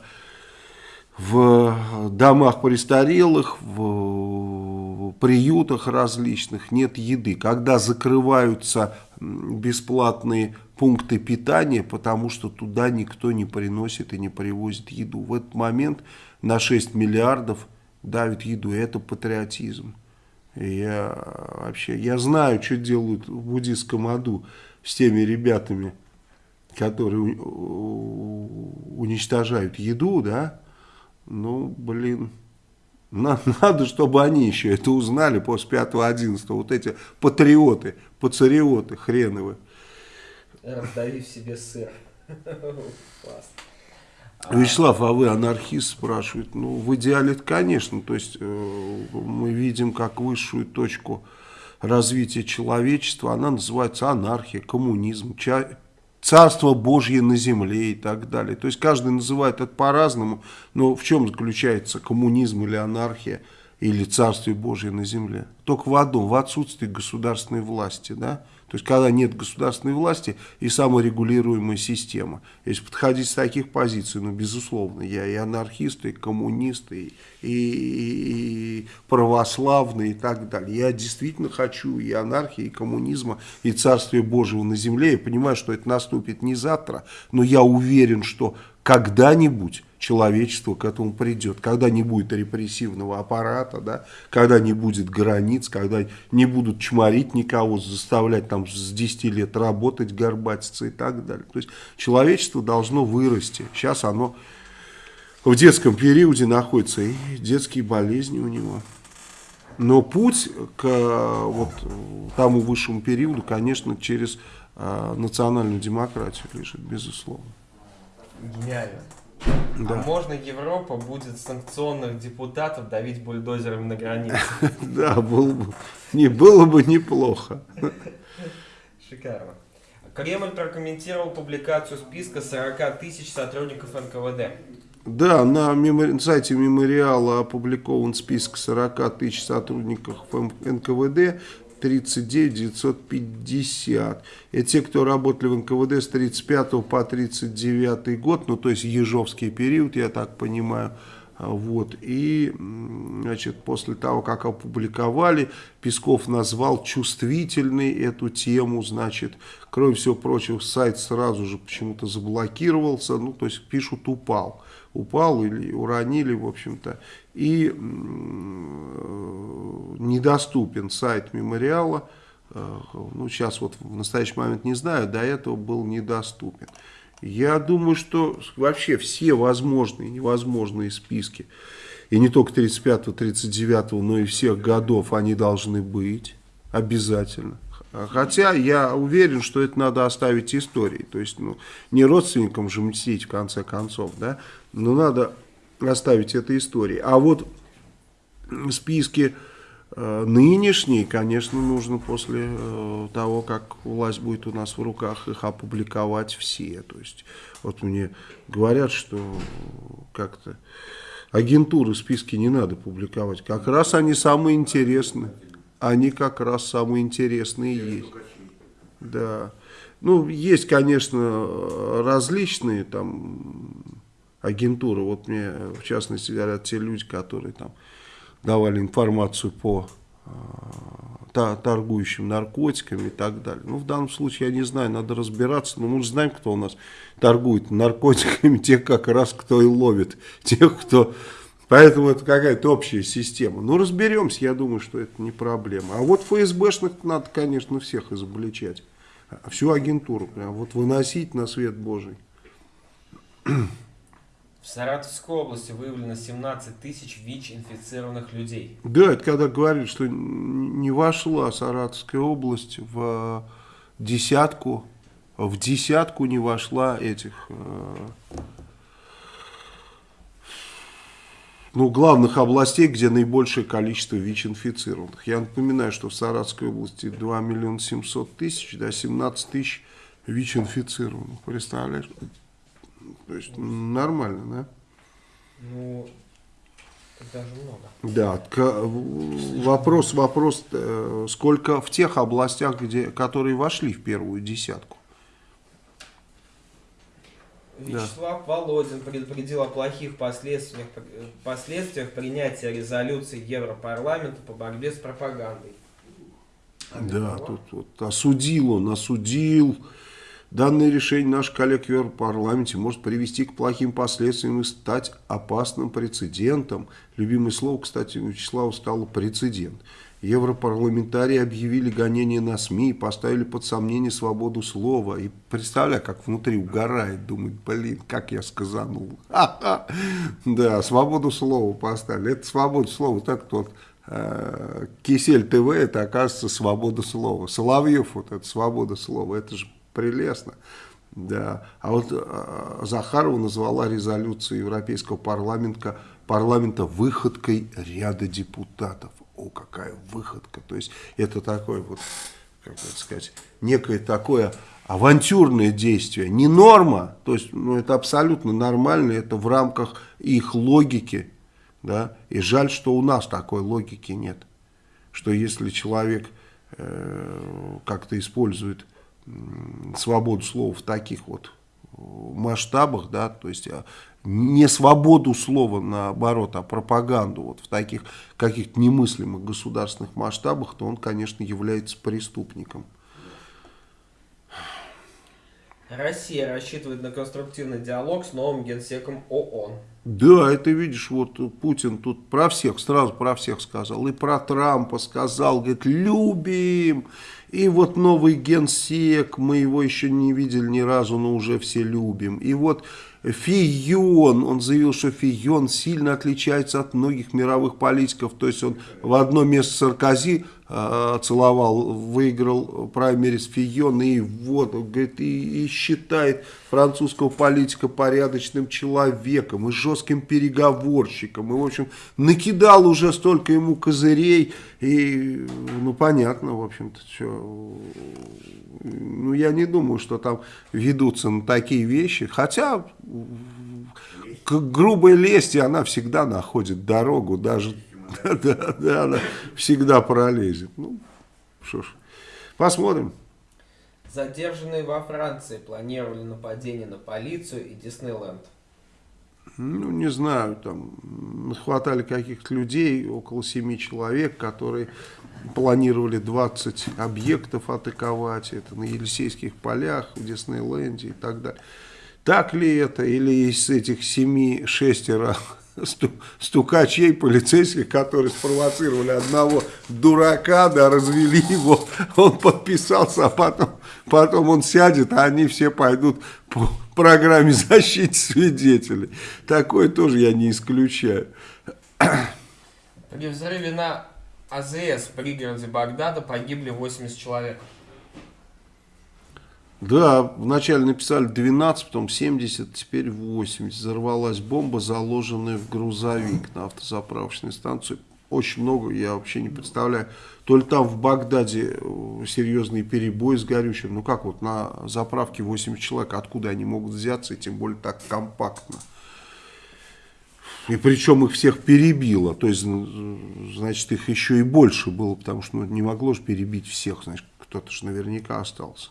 в домах престарелых, в приютах различных нет еды. Когда закрываются бесплатные пункты питания, потому что туда никто не приносит и не привозит еду. В этот момент на 6 миллиардов давит еду. Это патриотизм. Я вообще, я знаю, что делают в буддийском аду с теми ребятами, которые уничтожают еду, да, ну, блин, надо, чтобы они еще это узнали после 5-11. Вот эти патриоты, пацариоты хреновы. Раздавив себе сыр. Класс. Вячеслав, а вы анархист спрашивает? Ну, в идеале, конечно. То есть, э, мы видим как высшую точку развития человечества. Она называется анархия, коммунизм, Царство Божье на земле и так далее. То есть каждый называет это по-разному, но в чем заключается коммунизм или анархия или Царствие Божье на земле? Только в одном, в отсутствии государственной власти, да? То есть, когда нет государственной власти и саморегулируемая система. Если подходить с таких позиций, ну, безусловно, я и анархист, и коммунист, и, и, и православный, и так далее. Я действительно хочу и анархии, и коммунизма, и Царствия Божьего на земле. Я понимаю, что это наступит не завтра, но я уверен, что когда-нибудь человечество к этому придет, когда не будет репрессивного аппарата, да, когда не будет границ, когда не будут чморить никого, заставлять там с 10 лет работать, горбатиться и так далее. То есть человечество должно вырасти. Сейчас оно в детском периоде находится, и детские болезни у него. Но путь к вот, тому высшему периоду, конечно, через э, национальную демократию лежит, безусловно. Гениально. Да. А можно Европа будет санкционных депутатов давить бульдозерами на границе? Да, было бы, не, было бы неплохо. Шикарно. Кремль прокомментировал публикацию списка 40 тысяч сотрудников НКВД. Да, на мемори... сайте мемориала опубликован список 40 тысяч сотрудников НКВД. 39 950. Это те, кто работали в НКВД с 35 по 39 год, ну то есть ежовский период, я так понимаю. А, Вот. И значит, после того, как опубликовали, Песков назвал чувствительной эту тему. Значит, кроме всего прочего, сайт сразу же почему-то заблокировался. Ну, то есть пишут упал. Упал или уронили, в общем-то. И м, недоступен сайт мемориала. Э, Ну, сейчас вот в настоящий момент не знаю, до этого был недоступен. Я думаю, что вообще все возможные и невозможные списки, и не только 35-39, но и всех годов, они должны быть обязательно. Хотя я уверен, что это надо оставить истории. То есть, ну, не родственникам же мстить в конце концов, да, но надо оставить это истории. А вот списки э, нынешние, конечно, нужно после э, того, как власть будет у нас в руках, их опубликовать все. То есть, вот мне говорят, что как-то агентуры списки не надо публиковать. Как раз они самые интересные. Они как раз самые интересные есть. Да. Ну, есть, конечно, различные там агентуры. Вот мне, в частности, говорят те люди, которые там давали информацию по э, торгующим наркотиками и так далее. Ну, в данном случае, я не знаю, надо разбираться, но мы же знаем, кто у нас торгует наркотиками, тех как раз, кто и ловит, тех, кто... Поэтому это какая-то общая система. Ну, разберемся, я думаю, что это не проблема. А вот ФСБшных надо, конечно, всех изобличать. А Всю агентуру прям вот выносить на свет Божий. В Саратовской области выявлено 17 тысяч ВИЧ-инфицированных людей. Да, это когда говорят, что не вошла Саратовская область в десятку, в десятку не вошла этих, э, ну, главных областей, где наибольшее количество ВИЧ-инфицированных. Я напоминаю, что в Саратовской области 2 миллиона 700 тысяч, да, 17 тысяч ВИЧ-инфицированных. Представляешь? То есть нормально, да? Ну, даже много. Да, к- вопрос, вопрос, э, сколько в тех областях, где, которые вошли в первую десятку. Вячеслав Володин предупредил о плохих последствиях, последствиях принятия резолюции Европарламента по борьбе с пропагандой. Да, тут вот осудил он, осудил. Данное решение наших коллег в Европарламенте может привести к плохим последствиям и стать опасным прецедентом. Любимое слово, кстати, у Вячеслава стало прецедент. Европарламентарии объявили гонение на СМИ и поставили под сомнение свободу слова. И представляю, как внутри угорает, думает, блин, как я сказанул. Ха-ха. Да, свободу слова поставили. Это свобода слова, так вот э, Кисель ТВ, это оказывается свобода слова. Соловьев, вот это свобода слова, это же прелестно. Да. А вот э, Захарова назвала резолюцию Европейского парламента, парламента выходкой ряда депутатов. О, какая выходка. То есть это такое вот, как бы сказать, некое такое авантюрное действие. Не норма, то есть ну, это абсолютно нормально, это в рамках их логики. Да? И жаль, что у нас такой логики нет. Что если человек э, как-то использует свободу слова в таких вот э, масштабах, да, то есть а, не свободу слова наоборот, а пропаганду вот в таких каких-то немыслимых государственных масштабах, то он, конечно, является преступником. Россия рассчитывает на конструктивный диалог с новым генсеком ООН. Да, это видишь, вот Путин тут про всех, сразу про всех сказал. И про Трампа сказал, говорит, любим. И вот новый генсек, мы его еще не видели ни разу, но уже все любим. И вот Фион, он заявил, что Фион сильно отличается от многих мировых политиков. То есть он в одно место Саркози целовал, выиграл праймерис Фион, и вот, говорит, и, и считает французского политика порядочным человеком и жестким переговорщиком. И, в общем, накидал уже столько ему козырей. И, ну, понятно, в общем-то, что... Ну, я не думаю, что там ведутся на такие вещи. Хотя, грубой лести она всегда находит дорогу, даже... Да, да, она всегда пролезет. Ну, что ж, посмотрим. Задержанные во Франции планировали нападение на полицию и Диснейленд. ну, не знаю, там хватали каких-то людей, около семи человек, которые планировали 20 объектов атаковать, это на Елисейских полях, в Диснейленде и так далее. Так ли это, или из этих семи шестеро стукачей полицейских, которые спровоцировали одного дурака, да, развели его, он подписался, а потом, потом он сядет, а они все пойдут по программе защиты свидетелей. Такое тоже я не исключаю. При взрыве на АЗС в пригороде Багдада погибли 80 человек. Да, вначале написали 12, потом 70, теперь 80. Взорвалась бомба, заложенная в грузовик на автозаправочной станции. Очень много, я вообще не представляю. То ли там в Багдаде э, серьезный перебой с горючим. Ну как вот на заправке 80 человек, откуда они могут взяться, и тем более так компактно. И причем их всех перебило. То есть, м, значит, их еще и больше было, потому что ну, не могло же перебить всех. Значит, кто-то же наверняка остался.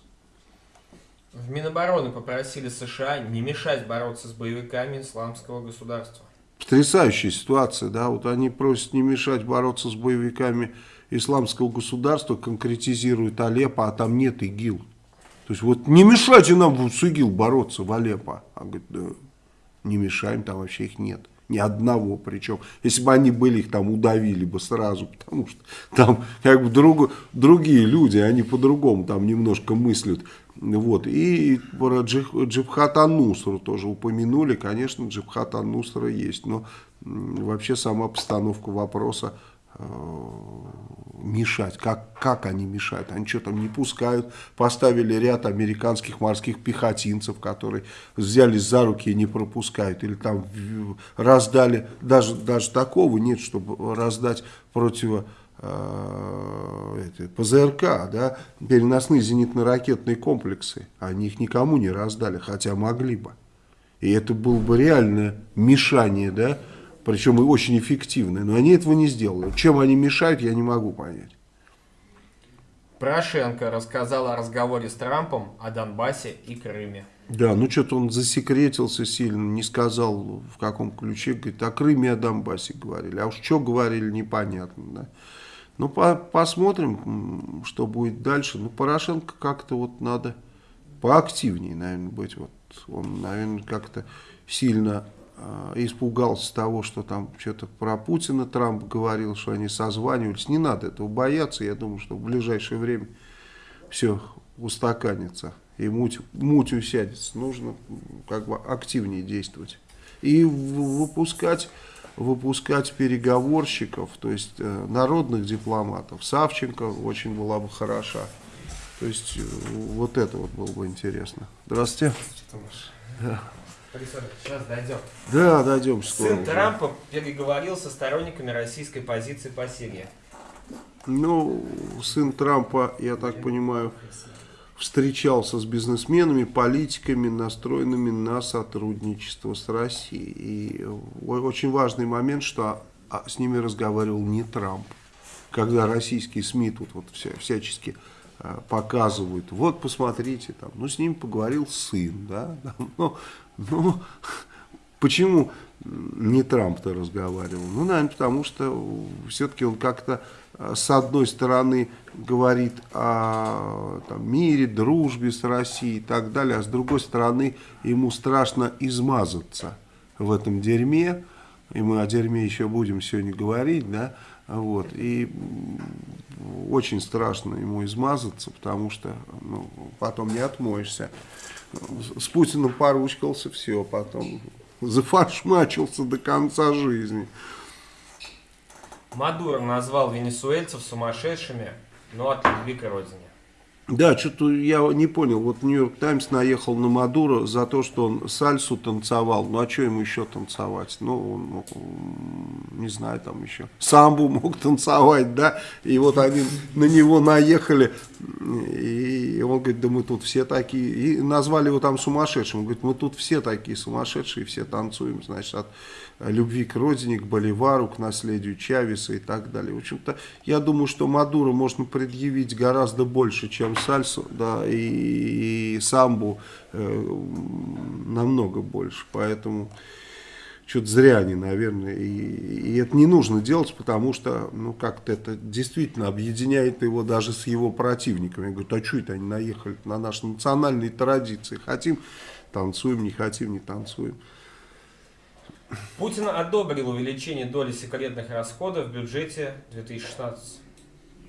В Минобороны попросили США не мешать бороться с боевиками исламского государства. Потрясающая ситуация, да, вот они просят не мешать бороться с боевиками исламского государства, конкретизируют Алеппо, а там нет ИГИЛ. То есть вот не мешайте нам с ИГИЛ бороться в Алеппо. А говорит, да, не мешаем, там вообще их нет. Ни одного причем. Если бы они были, их там удавили бы сразу, потому что там как бы друг, другие люди, они по-другому там немножко мыслят. Вот. И про Джих, Джибхат Ан-Нусру тоже упомянули. Конечно, Джибхат Ан-Нусра есть, но вообще сама постановка вопроса мешать. Как, как они мешают? Они что там не пускают? Поставили ряд американских морских пехотинцев, которые взялись за руки и не пропускают. Или там раздали, даже, даже такого нет, чтобы раздать противо э, это, ПЗРК, да, переносные зенитно-ракетные комплексы. Они их никому не раздали, хотя могли бы. И это было бы реальное мешание, да, причем и очень эффективное. Но они этого не сделали. Чем они мешают, я не могу понять. Порошенко рассказал о разговоре с Трампом о Донбассе и Крыме. Да, ну что-то он засекретился сильно, не сказал в каком ключе, говорит, о Крыме, о Донбассе говорили. А уж что говорили, непонятно, да. Ну, по посмотрим, что будет дальше. Ну, Порошенко как-то вот надо поактивнее, наверное, быть. Вот он, наверное, как-то сильно испугался того, что там что-то про Путина Трамп говорил, что они созванивались. Не надо этого бояться. Я думаю, что в ближайшее время все устаканится и муть, муть усядется. Нужно как бы активнее действовать. И выпускать, выпускать переговорщиков, то есть э, народных дипломатов. Савченко очень была бы хороша. То есть э, вот это вот было бы интересно. Здравствуйте. Сейчас дойдем. Да, дойдем скоро. Сын уже. Трампа переговорил со сторонниками российской позиции по Сирии. Ну, сын Трампа, я так понимаю, встречался с бизнесменами, политиками, настроенными на сотрудничество с Россией. И очень важный момент, что а, с ними разговаривал не Трамп. Когда российские СМИ тут вот вся, всячески а, показывают, вот посмотрите, там, ну с ним поговорил сын, да, там, ну, ну, Почему не Трамп-то разговаривал? Ну, наверное, потому что все-таки он как-то э, с одной стороны говорит о там, мире, дружбе с Россией и так далее, а с другой стороны ему страшно измазаться в этом дерьме, и мы о дерьме еще будем сегодня говорить, да, вот, и очень страшно ему измазаться, потому что ну, потом не отмоешься. С Путиным поручкался, все, потом зафаршмачился до конца жизни. Мадуро назвал венесуэльцев сумасшедшими, но от любви к родине. Да, что-то я не понял. Вот Нью-Йорк Таймс наехал на Мадуро за то, что он сальсу танцевал. Ну, а что ему еще танцевать? Ну, он мог, не знаю, там еще самбу мог танцевать, да? И вот они на него наехали, и он говорит, да мы тут все такие. И назвали его там сумасшедшим. Он говорит, мы тут все такие сумасшедшие, все танцуем, значит, от любви к родине, к Боливару, к наследию Чавеса и так далее. В общем-то, я думаю, что Мадуро можно предъявить гораздо больше, чем Сальсу, да, и, и Самбу э, намного больше. Поэтому что-то зря они, наверное, и, и это не нужно делать, потому что, ну, как-то это действительно объединяет его даже с его противниками. Я говорю, а что это они наехали на наши национальные традиции? Хотим, танцуем, не хотим, не танцуем. Путин одобрил увеличение доли секретных расходов в бюджете 2016.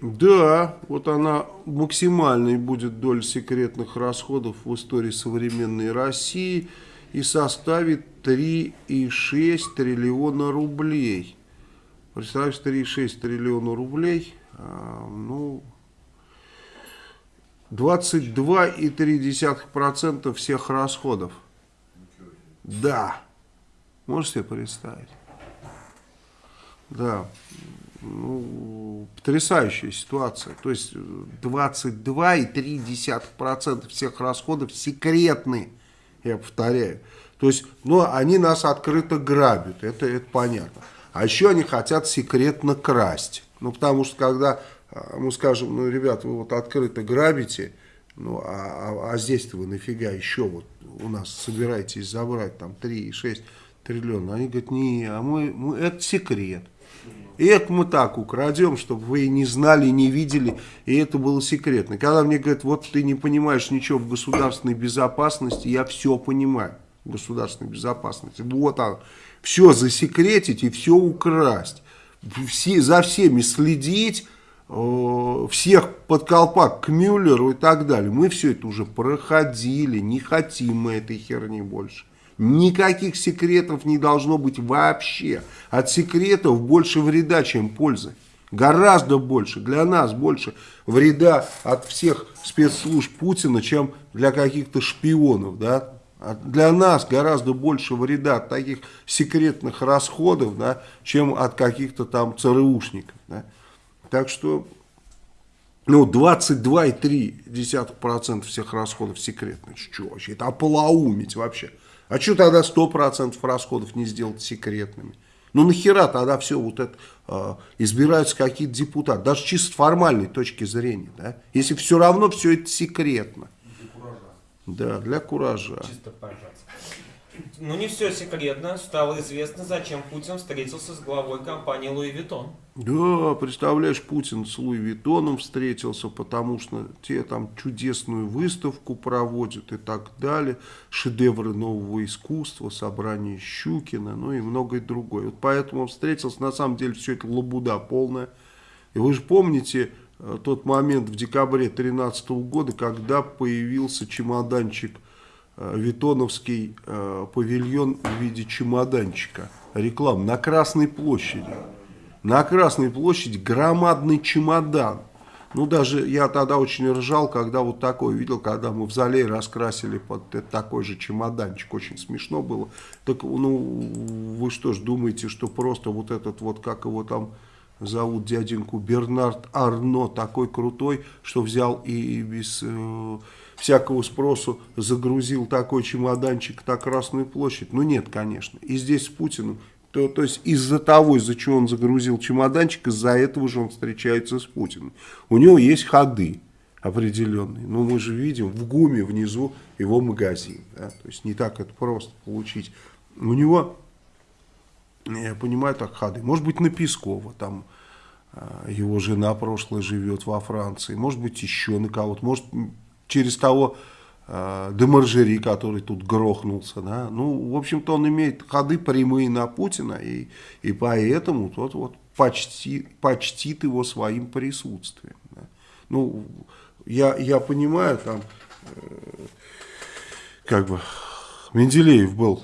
Да, вот она максимальной будет доля секретных расходов в истории современной России и составит 3,6 триллиона рублей. Представляешь, 3,6 триллиона рублей, а, ну, 22,3% всех расходов. Да. Можешь себе представить? Да. Ну, потрясающая ситуация. То есть 22,3% всех расходов секретны, я повторяю. То есть, ну, они нас открыто грабят, это, это понятно. А еще они хотят секретно красть. Ну, потому что когда а, мы скажем, ну, ребят, вы вот открыто грабите, ну, а, а, а здесь-то вы нафига еще вот у нас собираетесь забрать там 3,6 триллиона. Они говорят, не, а мы, мы, это секрет. И это мы так украдем, чтобы вы не знали, не видели, и это было секретно. Когда мне говорят, вот ты не понимаешь ничего в государственной безопасности, я все понимаю в государственной безопасности. Вот оно, все засекретить и все украсть. Все, за всеми следить, э, всех под колпак к Мюллеру и так далее. Мы все это уже проходили, не хотим мы этой херни больше. Никаких секретов не должно быть вообще. От секретов больше вреда, чем пользы. Гораздо больше, для нас больше вреда от всех спецслужб Путина, чем для каких-то шпионов. Да? Для нас гораздо больше вреда от таких секретных расходов, да, чем от каких-то там ЦРУшников. Да? Так что ну, 22,3% всех расходов секретных. Что вообще? Это ополоумить вообще. А что тогда 100% расходов не сделать секретными? Ну нахера тогда все вот это э, избираются какие-то депутаты, даже чисто формальной точки зрения, да? Если все равно все это секретно. Для куража. Да, для куража. Чисто пожалуйста. Ну не все секретно. Стало известно, зачем Путин встретился с главой компании Louis Vuitton. Да, представляешь, Путин с Луи Виттоном встретился, потому что те там чудесную выставку проводят и так далее. Шедевры нового искусства, собрание Щукина, ну и многое другое. Вот поэтому он встретился. На самом деле все это лабуда полная. И вы же помните э, тот момент в декабре 2013 года, когда появился чемоданчик Витоновский э, павильон в виде чемоданчика. Реклам на Красной площади. На Красной площади громадный чемодан. Ну, даже я тогда очень ржал, когда вот такое видел, когда мы в зале раскрасили под такой же чемоданчик. Очень смешно было. Так, ну, вы что ж думаете, что просто вот этот вот, как его там зовут дяденьку, Бернард Арно, такой крутой, что взял и без... Э, всякого спросу загрузил такой чемоданчик на Красную площадь? Ну нет, конечно. И здесь с Путиным. То, то есть из-за того, из-за чего он загрузил чемоданчик, из-за этого же он встречается с Путиным. У него есть ходы определенные. Но мы же видим в ГУМе внизу его магазин. Да? То есть не так это просто получить. У него, я понимаю, так ходы. Может быть на Пескова там а, его жена прошлое живет во Франции. Может быть еще на кого-то. Может через того э, Демаржери, который тут грохнулся. Да? Ну, в общем-то, он имеет ходы прямые на Путина, и, и поэтому тот вот почти, почтит его своим присутствием. Да? Ну, я, я понимаю, там, э, как бы, Менделеев был,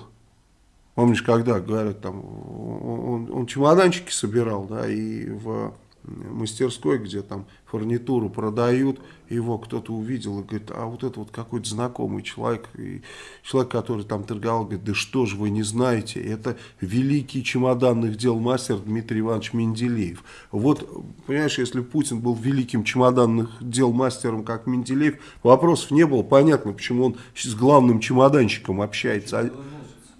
помнишь, когда, говорят, там, он, он чемоданчики собирал, да, и в мастерской, где там фурнитуру продают, его кто-то увидел и говорит, а вот это вот какой-то знакомый человек, и человек, который там торговал, говорит, да что же вы не знаете, это великий чемоданных дел мастер Дмитрий Иванович Менделеев. Вот, понимаешь, если Путин был великим чемоданных дел мастером, как Менделеев, вопросов не было, понятно, почему он с главным чемоданщиком общается.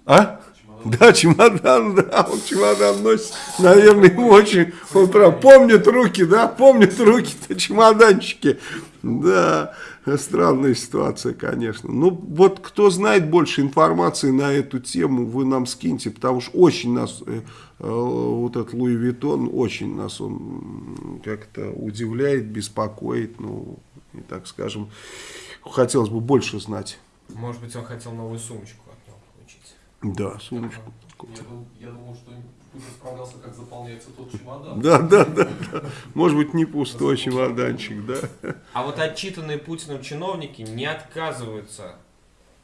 А? Да, чемодан, да, он чемодан носит, наверное, ему очень, он прям помнит руки, да, помнит руки-то чемоданчики, да, странная ситуация, конечно. Ну, вот кто знает больше информации на эту тему, вы нам скиньте, потому что очень нас, э, э, вот этот Луи Виттон, очень нас он как-то удивляет, беспокоит, ну, и так скажем, хотелось бы больше знать. Может быть, он хотел новую сумочку. Да, сумочку. Я, дум- я думал, что Путин справлялся, как заполняется тот чемодан. Да, да, да, да. Может быть, не пустой чемоданчик, да. А вот отчитанные Путиным чиновники не отказываются,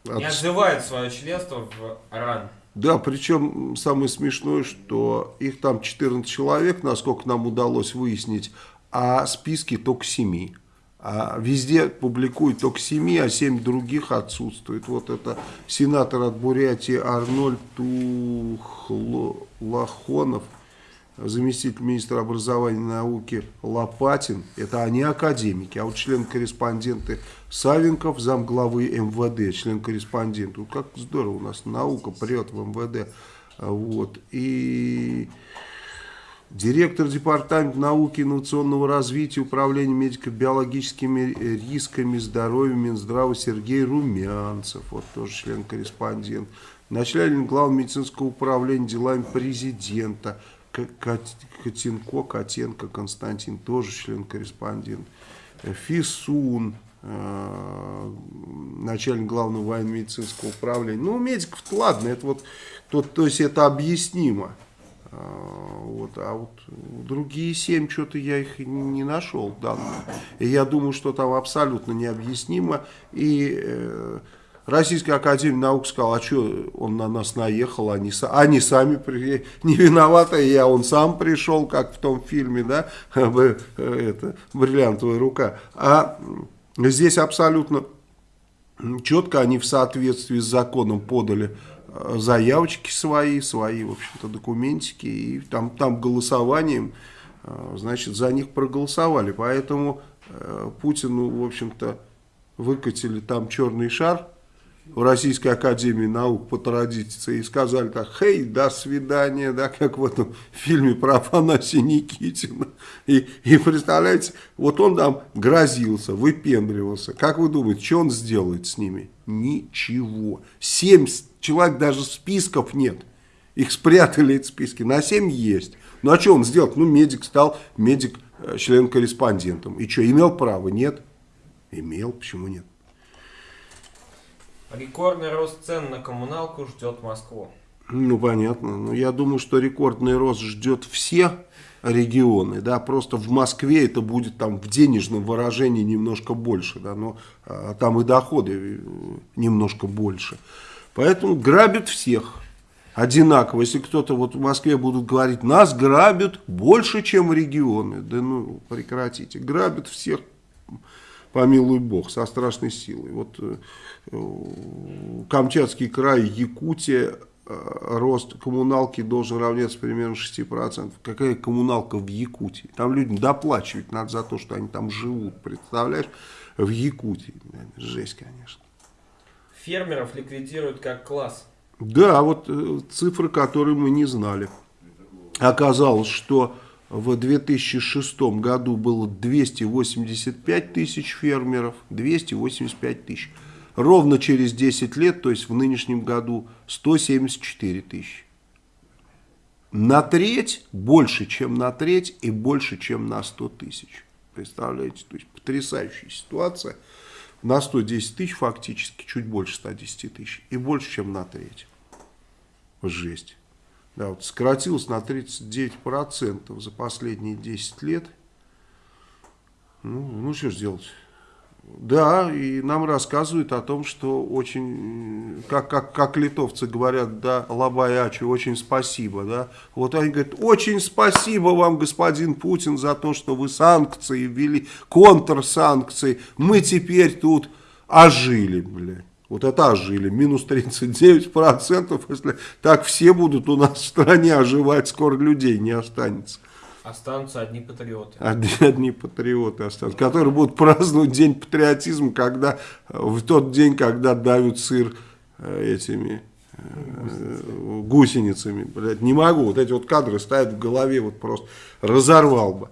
не От- отзывают свое членство в РАН. Да, причем самое смешное, что их там 14 человек, насколько нам удалось выяснить, а списки только 7. А везде публикуют только 7, а 7 других отсутствует. Вот это сенатор от Бурятии Арнольд Тухлахонов, заместитель министра образования и науки Лопатин, это они академики, а вот член-корреспонденты Савенков, замглавы МВД, член-корреспондент. Вот как здорово у нас наука прет в МВД. Вот. И директор департамента науки и инновационного развития управления медико-биологическими рисками здоровья Минздрава Сергей Румянцев, вот тоже член-корреспондент. Начальник главного медицинского управления делами президента Котенко, Котенко Константин, тоже член-корреспондент. ФИСУН, э, начальник главного военно-медицинского управления. Ну, медиков ладно, это вот, то, то есть это объяснимо. А, Вот, а вот другие семь, что-то я их не нашел данные. И я думаю, что там абсолютно необъяснимо. И э, Российская Академия Наук сказала, а что он на нас наехал, они, они сами при- не виноваты, я он сам пришел, как в том фильме, да, э, это, бриллиантовая рука. А здесь абсолютно четко они в соответствии с законом подали э, заявочки свои, свои, в общем-то, документики, и там, там голосованием, э, значит, за них проголосовали. Поэтому э, Путину, в общем-то, выкатили там черный шар в Российской Академии Наук по традиции и сказали так, хей, до свидания, да, как в этом фильме про Афанасия Никитина. И, и представляете, вот он там грозился, выпендривался. Как вы думаете, что он сделает с ними? Ничего. Семь человек даже списков нет. Их спрятали, эти списки. На 7 есть. Ну, а что он сделал? Ну, медик стал, медик э, член-корреспондентом. И что, имел право? Нет. Имел, почему нет? Рекордный рост цен на коммуналку ждет Москву. Ну, понятно. Ну, я думаю, что рекордный рост ждет все регионы, да, просто в Москве это будет там в денежном выражении немножко больше, да, но а, там и доходы э, немножко больше. Поэтому грабят всех одинаково. Если кто-то вот в Москве будут говорить, нас грабят больше, чем регионы, да ну прекратите, грабят всех помилуй бог, со страшной силой. Вот э, Камчатский край, Якутия, э, рост коммуналки должен равняться примерно 6%. Какая коммуналка в Якутии? Там людям доплачивать надо за то, что они там живут, представляешь? В Якутии. Жесть, конечно. Фермеров ликвидируют как класс. Да, вот э, цифры, которые мы не знали. Оказалось, что в 2006 году было 285 тысяч фермеров, 285 тысяч. Ровно через 10 лет, то есть в нынешнем году, 174 тысячи. На треть, больше, чем на треть и больше, чем на 100 тысяч. Представляете, то есть потрясающая ситуация. На 110 тысяч фактически, чуть больше 110 тысяч. И больше, чем на треть. Жесть. Да, вот сократилось на 39% за последние 10 лет. Ну, ну что ж делать? Да, и нам рассказывают о том, что очень, как, как, как литовцы говорят, да, лабаячу, очень спасибо, да. Вот они говорят, очень спасибо вам, господин Путин, за то, что вы санкции ввели, контрсанкции. Мы теперь тут ожили, блядь. Вот это ожили, минус 39%, если так все будут у нас в стране оживать, скоро людей не останется. Останутся одни патриоты. Одни, одни патриоты останутся, которые будут праздновать День патриотизма, когда, в тот день, когда давят сыр э, этими э, гусеницами, блядь, не могу, вот эти вот кадры стоят в голове, вот просто разорвал бы.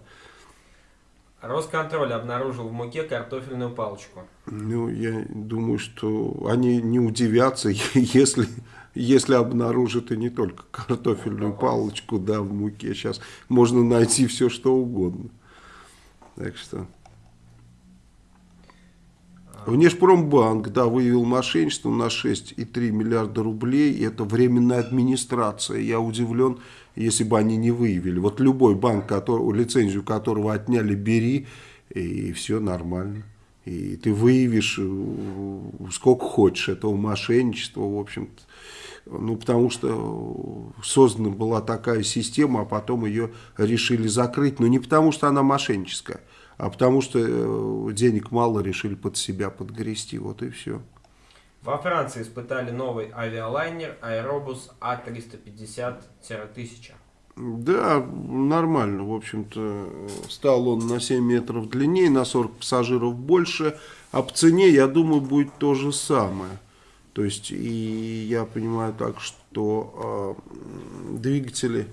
Росконтроль обнаружил в муке картофельную палочку. Ну, я думаю, что они не удивятся, если, если обнаружат и не только картофельную палочку, да, в муке. Сейчас можно найти все, что угодно. Так что... Внешпромбанк, да, выявил мошенничество на 6,3 миллиарда рублей. Это временная администрация. Я удивлен, если бы они не выявили. Вот любой банк, который, лицензию которого отняли, бери, и все нормально. И ты выявишь э, сколько хочешь этого мошенничества, в общем-то. Ну, потому что создана была такая система, а потом ее решили закрыть. Но не потому, что она мошенническая, а потому что э, денег мало, решили под себя подгрести. Вот и все. Во Франции испытали новый авиалайнер Аэробус А350-1000. Да, нормально, в общем-то, стал он на 7 метров длиннее, на 40 пассажиров больше, а по цене, я думаю, будет то же самое. То есть, и я понимаю так, что э, двигатели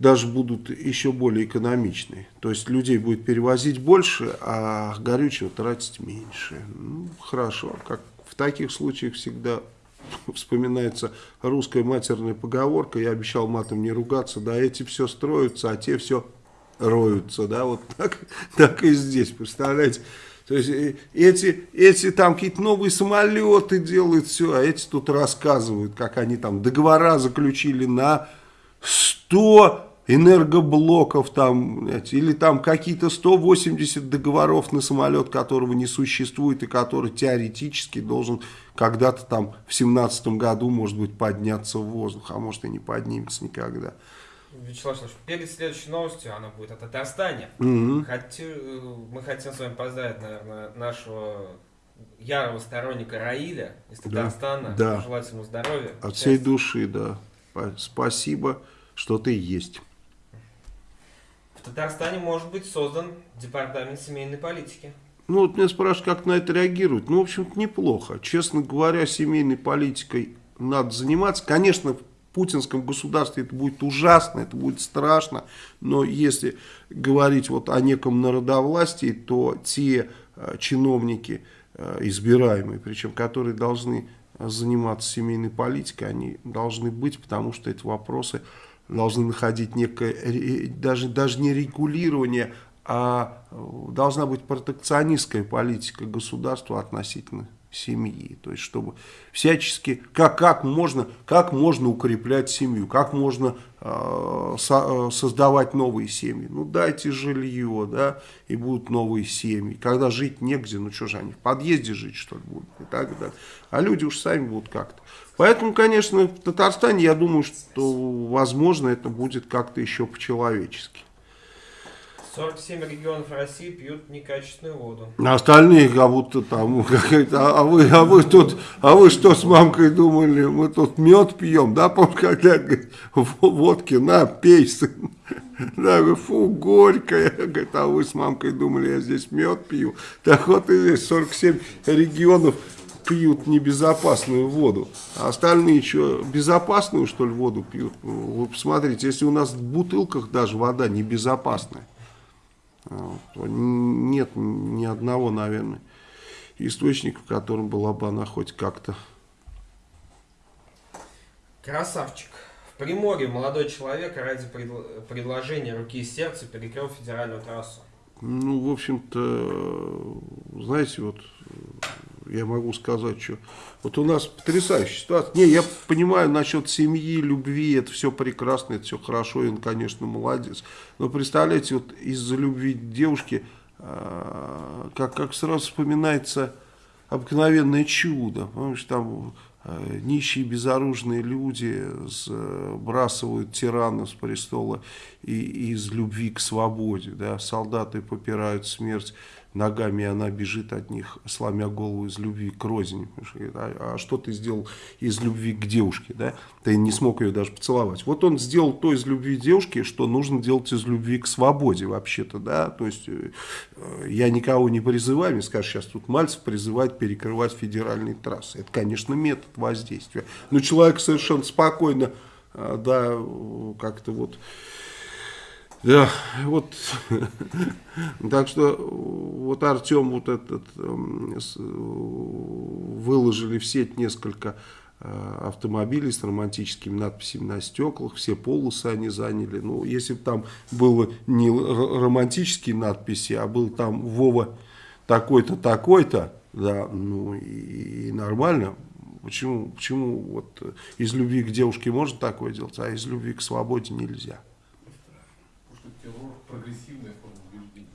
даже будут еще более экономичные. То есть, людей будет перевозить больше, а горючего тратить меньше. Ну, хорошо, как в таких случаях всегда вспоминается русская матерная поговорка, я обещал матом не ругаться, да, эти все строятся, а те все роются, да, вот так, так и здесь, представляете. То есть э, эти, эти там какие-то новые самолеты делают, все, а эти тут рассказывают, как они там договора заключили на 100 энергоблоков там, или там какие-то 180 договоров на самолет, которого не существует и который теоретически должен когда-то там в семнадцатом году, может быть, подняться в воздух, а может и не поднимется никогда. Вячеслав Вячеславович, перед следующей новостью, она будет о Татарстане. Угу. Хочу, мы хотим с вами поздравить, наверное, нашего ярого сторонника Раиля из Татарстана. Да. Пожелать ему здоровья. От всей души, да. Спасибо, что ты есть. В Татарстане может быть создан департамент семейной политики. Ну, вот меня спрашивают, как на это реагируют. Ну, в общем-то, неплохо. Честно говоря, семейной политикой надо заниматься. Конечно, в путинском государстве это будет ужасно, это будет страшно. Но если говорить вот о неком народовластии, то те э, чиновники э, избираемые, причем которые должны заниматься семейной политикой, они должны быть, потому что эти вопросы должны находить некое, даже, даже не регулирование, а э, должна быть протекционистская политика государства относительно семьи. То есть, чтобы всячески, как, как, можно, как можно укреплять семью, как можно э, со, э, создавать новые семьи. Ну, дайте жилье, да, и будут новые семьи. Когда жить негде, ну, что же они, в подъезде жить, что ли, будут, и так далее. А люди уж сами будут как-то. Поэтому, конечно, в Татарстане, я думаю, что, возможно, это будет как-то еще по-человечески. 47 регионов России пьют некачественную воду. А остальные как будто там, а, а, вы, а, вы тут, а вы что с мамкой думали, мы тут мед пьем, да, помню, когда говорит, водки, на, пей, сын. Да, фу, горькая. Говорит, а вы с мамкой думали, я здесь мед пью. Так вот и здесь 47 регионов пьют небезопасную воду, а остальные что, безопасную, что ли, воду пьют? Вы посмотрите, если у нас в бутылках даже вода небезопасная, нет ни одного, наверное, источника, в котором была бы она хоть как-то. Красавчик. В Приморье молодой человек ради предл предложения руки и сердца перекрыл федеральную трассу. Ну, в общем-то, знаете, вот я могу сказать, что вот у нас потрясающая ситуация. Не, я понимаю насчет семьи, любви, это все прекрасно, это все хорошо, и он, конечно, молодец. Но представляете, вот из-за любви девушки, а, как, как сразу вспоминается обыкновенное чудо. Помнишь, там э, нищие безоружные люди сбрасывают тирана с престола и, из любви к свободе. Да? Солдаты попирают смерть ногами, и она бежит от них, сломя голову из любви к розине. А, а что ты сделал из любви к девушке, да? Ты не смог ее даже поцеловать. Вот он сделал то из любви к девушке, что нужно делать из любви к свободе вообще-то, да? То есть э, я никого не призываю, мне скажешь, сейчас тут Мальцев призывает перекрывать федеральные трассы. Это, конечно, метод воздействия. Но человек совершенно спокойно, э, да, как-то вот да, вот, так что вот Артем вот этот, эм, выложили в сеть несколько э, автомобилей с романтическими надписями на стеклах, все полосы они заняли. Ну, если бы там было не романтические надписи, а был там Вова такой-то, такой-то, да, ну и, и нормально. Почему, почему вот из любви к девушке можно такое делать, а из любви к свободе нельзя? Прогрессивная форма убеждения.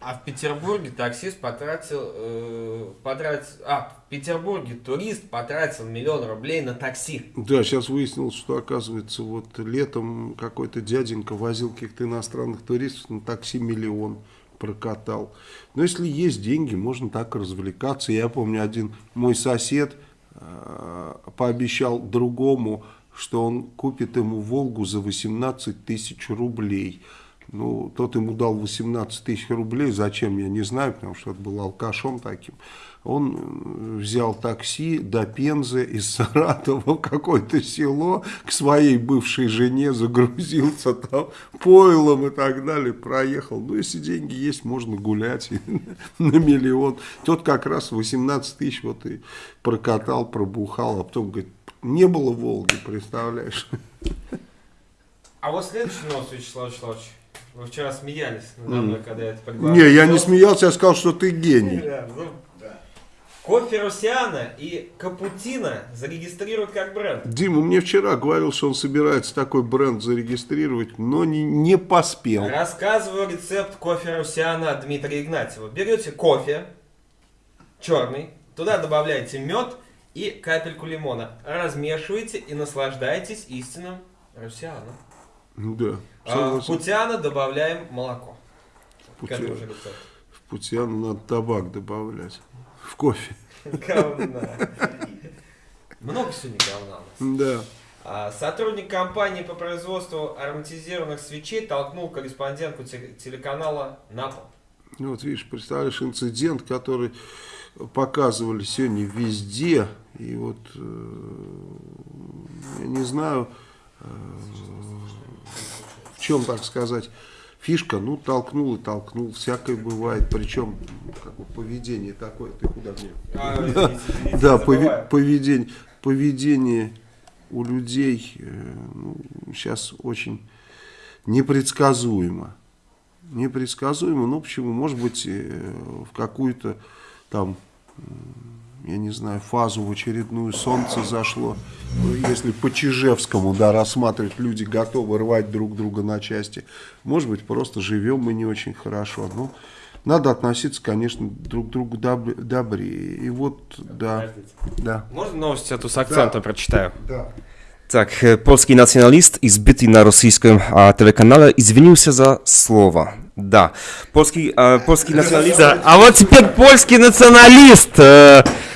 А в Петербурге таксист потратил, э, потратил, а в Петербурге турист потратил миллион рублей на такси. Да, сейчас выяснилось, что оказывается вот летом какой-то дяденька возил каких-то иностранных туристов на такси миллион прокатал. Но если есть деньги, можно так развлекаться. Я помню, один мой сосед э, пообещал другому, что он купит ему «Волгу» за 18 тысяч рублей. Ну, тот ему дал 18 тысяч рублей, зачем, я не знаю, потому что это был алкашом таким. Он э, взял такси до Пензы из Саратова в какое-то село к своей бывшей жене, загрузился там пойлом и так далее, проехал. Ну, если деньги есть, можно гулять на миллион. Тот как раз 18 тысяч вот и прокатал, пробухал, а потом говорит, не было Волги, представляешь? А вот следующий новость, Вячеслав Вячеславович. Вы вчера смеялись надо мной, когда я это предлагал. Не, я не смеялся, я сказал, что ты гений. Да, ну, Кофе Русиана и Капутина зарегистрируют как бренд. Дима мне вчера говорил, что он собирается такой бренд зарегистрировать, но не, не поспел. Рассказываю рецепт кофе Русиана от Дмитрия Игнатьева. Берете кофе черный, туда добавляете мед и капельку лимона. Размешиваете и наслаждаетесь истинным Русианом. Да. А в путяна добавляем молоко. Путя... К этому же рецепту. В путяну надо табак добавлять. В кофе. Говна. Много сегодня говна у нас. Да. А, Сотрудник компании по производству ароматизированных свечей толкнул корреспондентку те- телеканала на пол. Ну, вот видишь, представляешь, инцидент, который показывали сегодня везде. И вот, э, я не знаю, в чем, так сказать, фишка. Ну, толкнул и толкнул. Всякое бывает. Причем, как бы, поведение такое. Ты куда мне? А, извините, извините, Да, забываю. поведение, поведение у людей э, ну, сейчас очень непредсказуемо. Непредсказуемо, ну почему? Может быть, э, в какую-то там, я не знаю, фазу в очередную солнце зашло. Ну, Если по Чижевскому, да, рассматривать, люди готовы рвать друг друга на части. Может быть, просто живем мы не очень хорошо. Ну, надо относиться, конечно, друг к другу доб- добрее. И вот, да, да. Можно новость эту с акцентом прочитаю? Да. Tak, e, polski nacjonalist i zbyty na rosyjskim a, telekanale извинил się za słowa. Да, polski, e, polski nacjonalist... А вот теперь польский националист. Э, э,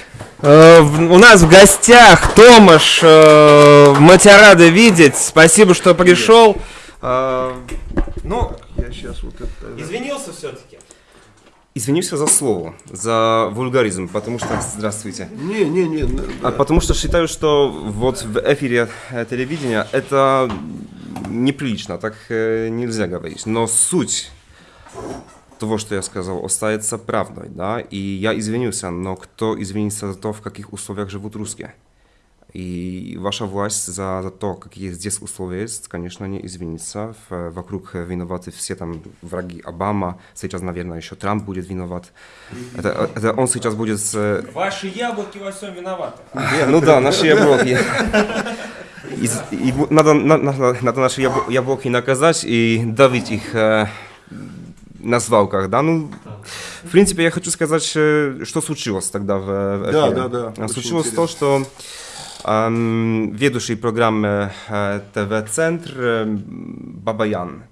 у нас в гостях Томаш. Э, мы тебя рады видеть. Спасибо, что пришел. Э, ну, Я сейчас вот это... извинился все-таки. Извинился за слово, за вульгаризм, потому что... Здравствуйте. Не, не, не. н- А потому что считаю, что вот в эфире э, телевидения это неприлично, так э, нельзя говорить. Но суть того, что я сказал, остается правдой, да, и я извинился, но кто извинится за то, в каких условиях живут русские? И ваша власть за, за то, какие здесь условия есть, конечно, не извинится. В- вокруг виноваты все там враги Обама, сейчас, наверное, еще Трамп будет виноват. Это, это он сейчас будет с, э, Ваши яблоки во всем виноваты. ну да, наши яблоки. И надо, на- надо, надо наши ябл- яблоки наказать и давить их э, на свалках, да, ну, в принципе, я хочу сказать, э, что случилось тогда в, в Да, эфире. да, да, А очень Случилось интересно. то, что эм, ведущий программы э, ТВ-центр э, Бабаян,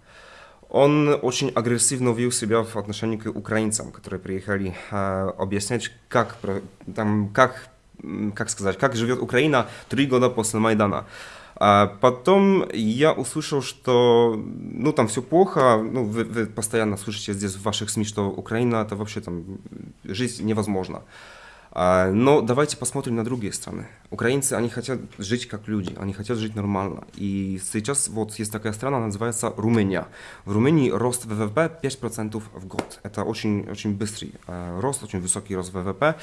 он очень агрессивно вел себя в отношении к украинцам, которые приехали э, объяснять, как, про- там, как, м, как сказать, как живет Украина три года после Майдана. А потом я услышал, что ну там все плохо, ну вы, вы постоянно слышите здесь в ваших СМИ, что Украина это вообще там жизнь невозможна. А, Но давайте посмотрим на другие страны. Украинцы, они хотят жить как люди, они хотят жить нормально. И сейчас вот есть такая страна, называется Румыния. В Румынии рост ВВП 5% в год. Это очень, очень быстрый э, рост, очень высокий рост ВВП.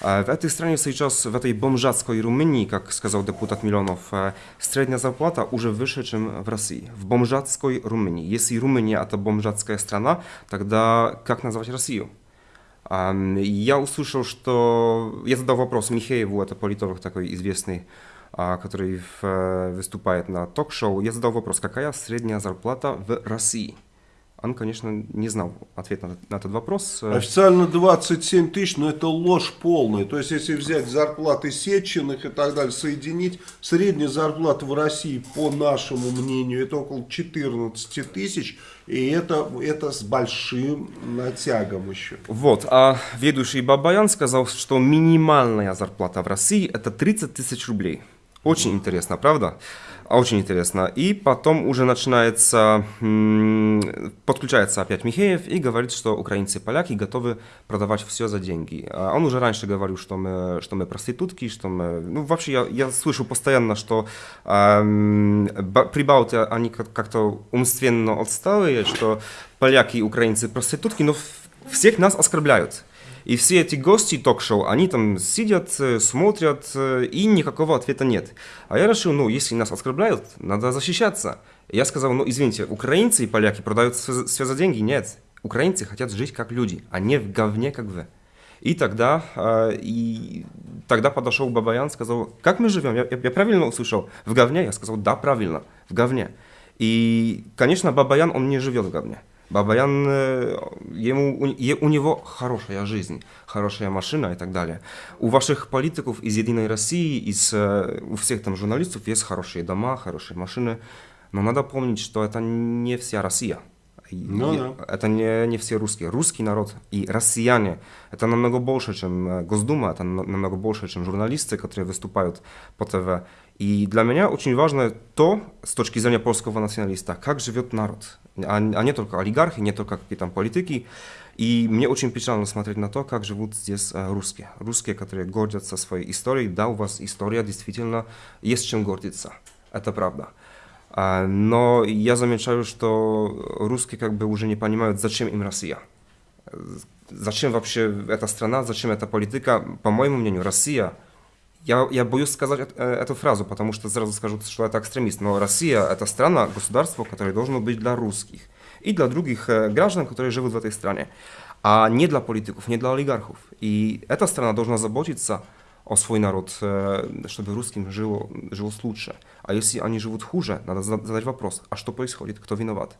А В этой стране сейчас, в этой бомжатской Румынии, как сказал депутат Милонов, э, средняя зарплата уже выше, чем в России. В бомжатской Румынии. Если Румыния это бомжатская страна, тогда как назвать Россию? Я услышал, что... Я задал вопрос Михееву, это политолог такой известный, а, который э, выступает на ток-шоу. Я задал вопрос, какая средняя зарплата в России? Он, конечно, не знал ответ на, на этот вопрос. Официально 27 тысяч, но это ложь полная. То есть, если взять зарплаты Сеченых и так далее, соединить, средняя зарплата в России, по нашему мнению, это около 14 тысяч. И это, это с большим натягом еще. Вот, а ведущий Бабаян сказал, что минимальная зарплата в России это 30 тысяч рублей. Очень интересно, правда? А, Очень интересно. И потом уже начинается, подключается опять Михеев и говорит, что украинцы и поляки готовы продавать все за деньги. А Он уже раньше говорил, что мы, что мы проститутки, что мы... Ну, вообще, я, я слышу постоянно, что ба- прибалты, они как- как-то умственно отсталые, что поляки и украинцы проститутки, но всех нас оскорбляют. И все эти гости ток-шоу, они там сидят, э, смотрят, э, и никакого ответа нет. А я решил, ну, если нас оскорбляют, надо защищаться. Я сказал, ну, извините, украинцы и поляки продают все, за деньги? Нет. Украинцы хотят жить как люди, а не в говне, как вы. И тогда, э, и тогда подошел Бабаян, сказал, как мы живем? Я- я правильно услышал? В говне? Я сказал, да, правильно, в говне. И, конечно, Бабаян, он не живет в говне. Бабаян, э, ему, у, у него хорошая жизнь, хорошая машина и так далее. У ваших политиков из Единой России, из, э, у всех там журналистов есть хорошие дома, хорошие машины. Но надо помнить, что это не вся Россия. Ну и да. Это не, не все русские. Русский народ и россияне это намного больше, чем э, Госдума, это на- намного больше, чем журналисты, которые выступают по ТВ. И для меня очень важно то, с точки зрения польского националиста, как живет народ, а, а не только олигархи, не только какие там политики. И мне очень печально смотреть на то, как живут здесь э, русские. Русские, которые гордятся своей историей. Да, у вас история действительно есть чем гордиться. Это правда. А, Но я замечаю, что русские как бы уже не понимают, зачем им Россия. Зачем вообще эта страна, зачем эта политика? По моему мнению, Россия, я, я боюсь сказать э, эту фразу, потому что сразу скажут, что это экстремист, но Россия это страна, государство, которое должно быть для русских и для других э, граждан, которые живут в этой стране, а не для политиков, не для олигархов. И эта страна должна заботиться о свой народ, э, чтобы русским жило, жилось лучше. А если они живут хуже, надо зада- задать вопрос, а что происходит, кто виноват?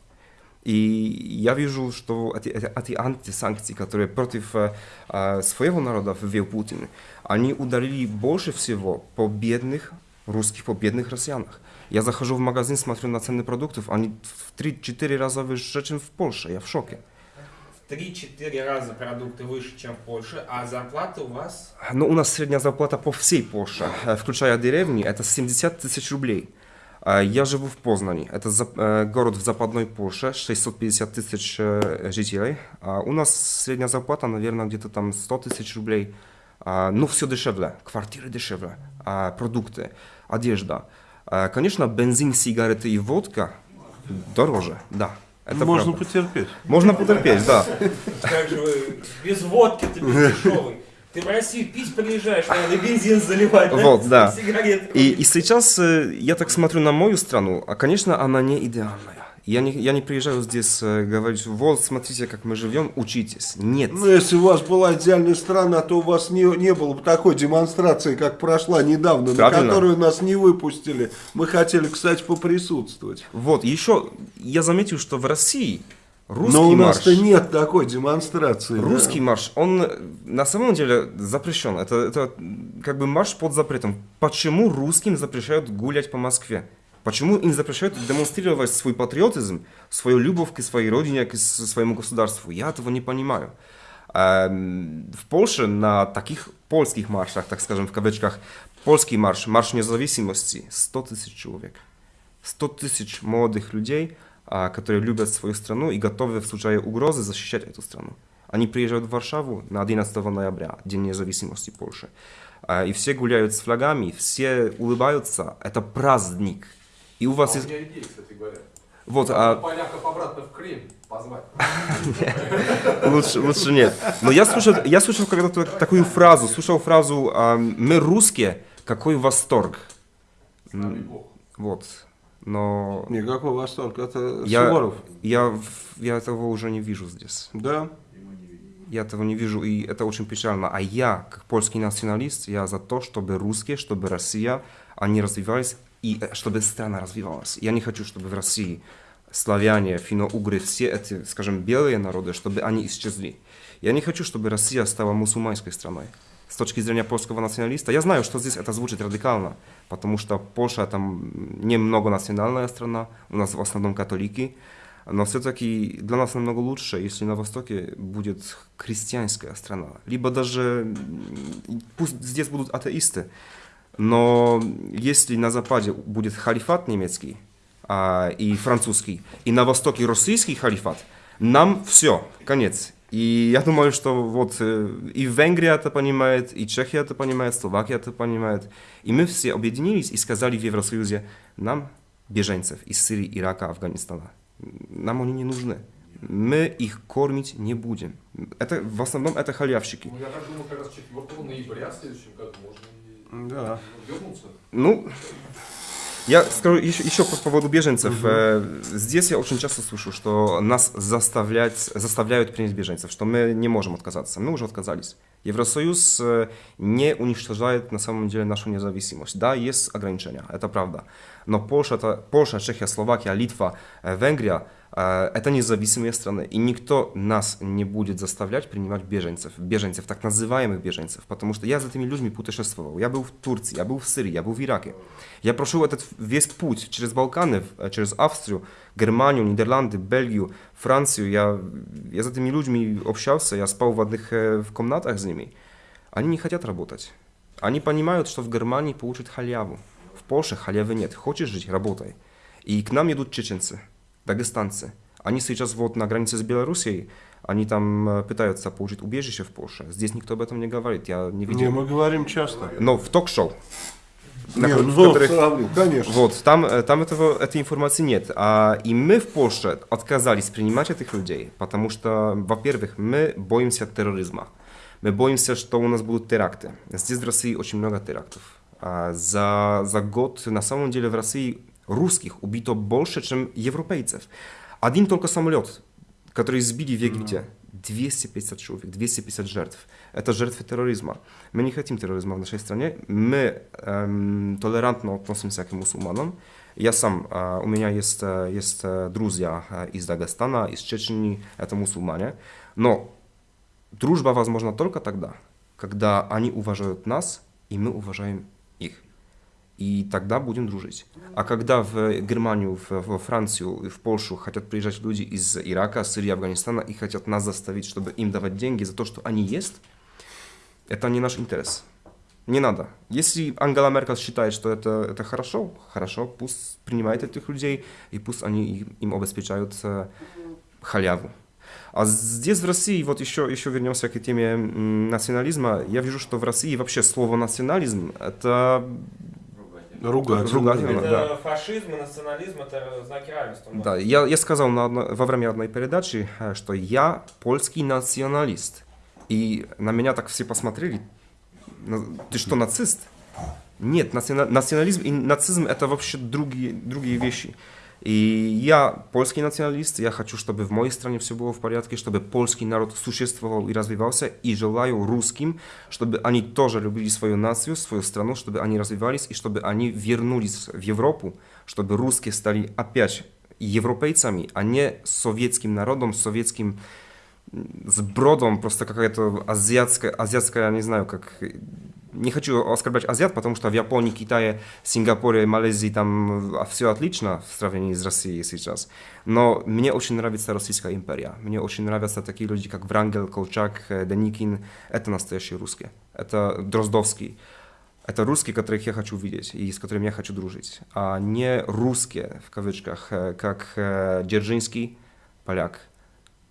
И я вижу, что эти, антисанкции, которые против э, э, своего народа ввел Путин, они ударили больше всего по бедных русских, по бедных россиянах. Я захожу в магазин, смотрю на цены продуктов, они в 3-4 раза выше, чем в Польше. Я в шоке. В 3-4 раза продукты выше, чем в Польше, а зарплаты у вас... Ну, у нас средняя зарплата по всей Польше, э, включая деревни, это 70 тысяч рублей. А Я живу в Познани, это э, город в западной Польше, 650 тысяч э, жителей. А У нас средняя зарплата, наверное, где-то там 100 тысяч рублей. А, Ну, все дешевле, квартиры дешевле, продукты, одежда. Конечно, бензин, сигареты и водка дороже, да. Это Можно правда. потерпеть. Можно потерпеть, да. Как же вы без водки ты без дешевый. Ты в Россию пить приезжаешь, надо бензин заливать, да? Вот, да. И, и сейчас э, я так смотрю на мою страну, а, конечно, она не идеальная. Я не, я не приезжаю здесь э, говорить, вот, смотрите, как мы живем, учитесь. Нет. Ну, если у вас была идеальная страна, то у вас не, не было бы такой демонстрации, как прошла недавно, Правильно. на которую нас не выпустили. Мы хотели, кстати, поприсутствовать. Вот, еще я заметил, что в России русский Но у нас-то нет такой демонстрации. да. русский марш, он э, на самом деле запрещен. Это, это как бы марш под запретом. Почему русским запрещают гулять по Москве? Почему им запрещают демонстрировать свой патриотизм, свою любовь к своей родине, к своему государству? Я этого не понимаю. Эм, В Польше на таких польских маршах, так скажем, в кавычках, польский марш, марш независимости, 100 тысяч человек. 100 тысяч молодых людей, которые любят свою страну и готовы в случае угрозы защищать эту страну. Они приезжают в Варшаву на 11 ноября, День независимости Польши. А, И все гуляют с флагами, все улыбаются. Это праздник. И у А вас у есть... меня идея, кстати говоря. Вот, а поляков обратно в Крым позвать. лучше, лучше нет. Но я слушал, я слушал когда-то такую фразу, слушал фразу а, «Мы русские, какой восторг». Вот. Но Никакой восторг. Это я, Суворов. я, я этого уже не вижу здесь. Да. Я этого не вижу, и это очень печально. А я, как польский националист, я за то, чтобы русские, чтобы Россия, они развивались, и э, чтобы страна развивалась. Я не хочу, чтобы в России славяне, финно-угры, все эти, скажем, белые народы, чтобы они исчезли. Я не хочу, чтобы Россия стала мусульманской страной. С точки зрения польского националиста, я знаю, что здесь это звучит радикально, потому что Польша там не многонациональная страна, у нас в основном католики, но все-таки для нас намного лучше, если на Востоке будет христианская страна. Либо даже, м, пусть здесь будут атеисты, но если на Западе будет халифат немецкий а, и французский, и на Востоке российский халифат, нам все, конец. И я думаю, что вот э, и Венгрия это понимает, и Чехия это понимает, Словакия это понимает. И мы все объединились и сказали в Евросоюзе, нам, беженцев из Сирии, Ирака, Афганистана, нам они не нужны. Мы их кормить не будем. Это, в основном это халявщики. Ну, я так думаю, как раз 4 ноября в следующем году можно и Да. вернуться. Ну, я скажу еще, еще по поводу беженцев. Э, Здесь я очень часто слышу, что нас заставлять, заставляют принять беженцев, что мы не можем отказаться. Мы уже отказались. Евросоюз э, не уничтожает на самом деле нашу независимость. Да, есть ограничения, это правда. Но Польша, это, Польша Чехия, Словакия, Литва, э, Венгрия это независимые страны. И никто нас не будет заставлять принимать беженцев. Беженцев, так называемых беженцев. Потому что я за этими людьми путешествовал. Я был в Турции, я был в Сирии, я был в Ираке. Я прошел этот весь путь через Балканы, э, через Австрию, Германию, Нидерланды, Бельгию, Францию. Я, я с этими людьми общался, я спал в одних э, в комнатах с ними. Они не хотят работать. Они понимают, что в Германии получат халяву. В Польше халявы нет. Хочешь жить, работай. И к нам идут чеченцы, дагестанцы. Они сейчас вот на границе с Белоруссией, они там э, пытаются получить убежище в Польше. Здесь никто об этом не говорит, я не видел. Не, мы говорим часто. Но в ток-шоу, на Не, ко- ну, которых- сравнил, конечно. вот, там, э, там этого, этой информации нет. А, и мы в Польше отказались принимать этих людей, потому что, во-первых, мы боимся терроризма. Мы боимся, что у нас будут теракты. Здесь в России очень много терактов. А, за, за год на самом деле в России русских убито больше, чем европейцев. Один только самолет, который сбили в Египте, 250 человек, 250 жертв. Это жертвы терроризма. Мы не хотим терроризма в нашей стране. Мы эм, толерантно относимся к мусульманам. Я сам, э, у меня есть, э, есть э, друзья э, из Дагестана, из Чечни, это мусульмане. Но дружба возможна только тогда, когда они уважают нас, и мы уважаем. И тогда будем дружить. А когда в Германию, в, во Францию, в Польшу хотят приезжать люди из Ирака, Сирии, Афганистана и хотят нас заставить, чтобы им давать деньги за то, что они есть, это не наш интерес. Не надо. Если Ангела Меркель считает, что это, это хорошо, хорошо, пусть принимает этих людей, и пусть они им- обеспечают э, халяву. А здесь в России, вот еще, еще вернемся к теме национализма, я вижу, что в России вообще слово национализм это Ругать. Ругательно. Это да. фашизм и национализм, это знаки равенства. Да, я, я сказал на одно- во время одной передачи, э, что я польский националист. И на меня так все посмотрели. На- Ты что, нацист? Нет, национа- национализм и нацизм это вообще другие, другие вещи. И я польский националист, я хочу, чтобы в моей стране все было в порядке, чтобы польский народ существовал и развивался, и желаю русским, чтобы они тоже любили свою нацию, свою страну, чтобы они развивались, и чтобы они вернулись в Европу, чтобы русские стали опять европейцами, а не советским народом, советским м, с бродом, просто какая-то азиатская, азиатская, я не знаю, как не хочу оскорблять азиат, потому что в Японии, Китае, Сингапуре, Малайзии там все отлично в сравнении с Россией сейчас. Но мне очень нравится Российская империя. Мне очень нравятся такие люди, как Врангел, Колчак, Деникин. Это настоящие русские. Это Дроздовский. Это русские, которых я хочу видеть и с которыми я хочу дружить. А не русские, в кавычках, как Дзержинский, поляк,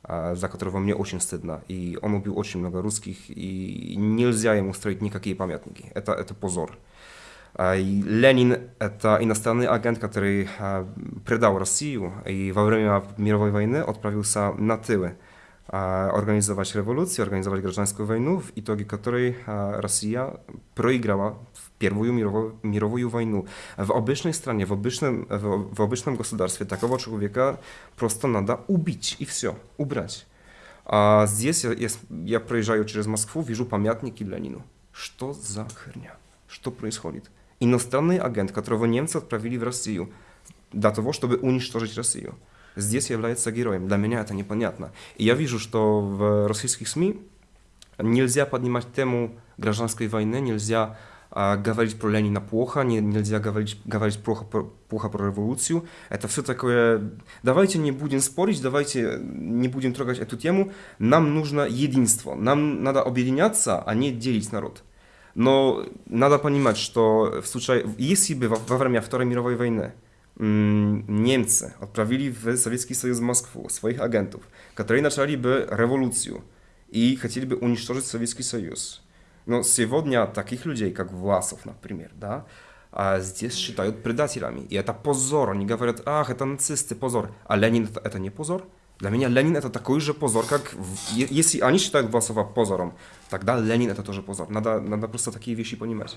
за которого мне очень стыдно. И он убил очень много русских, и нельзя ему строить никакие памятники. Это, это позор. И Ленин – это иностранный агент, который предал Россию и во время мировой войны отправился на тылы организовать революцию, организовать гражданскую войну, в итоге которой Россия проиграла в Первую мировую, мировую войну. В обычной стране, в обычном, в, в обычном государстве такого человека просто надо убить и все, убрать. А здесь я, я, я проезжаю через Москву, вижу памятники Ленину. Что за херня? Что происходит? Иностранный агент, которого немцы отправили в Россию для того, чтобы уничтожить Россию здесь является героем. Для меня это непонятно. И я вижу, что в российских СМИ нельзя поднимать тему гражданской войны, нельзя а, говорить про Ленина плохо, не, нельзя говорить, говорить плохо, про, плохо про революцию. Это все такое... Давайте не будем спорить, давайте не будем трогать эту тему. Нам нужно единство. Нам надо объединяться, а не делить народ. Но надо понимать, что в случае, если бы во, во время Второй мировой войны Niemcy odprawili w Sowiecki Союз Москву своих агентов, которые начали бы революцию и хотели бы уничтожить Советский Союз. Но сегодня таких людей, как Власов, например, да, а здесь считают предателями. И это позор. Они говорят, ах, это нацисты, позор. А Ленин это, это не позор? Для меня Ленин это такой же позор, как... Если они считают Власова позором, тогда Ленин это тоже позор. Надо, надо просто такие вещи понимать.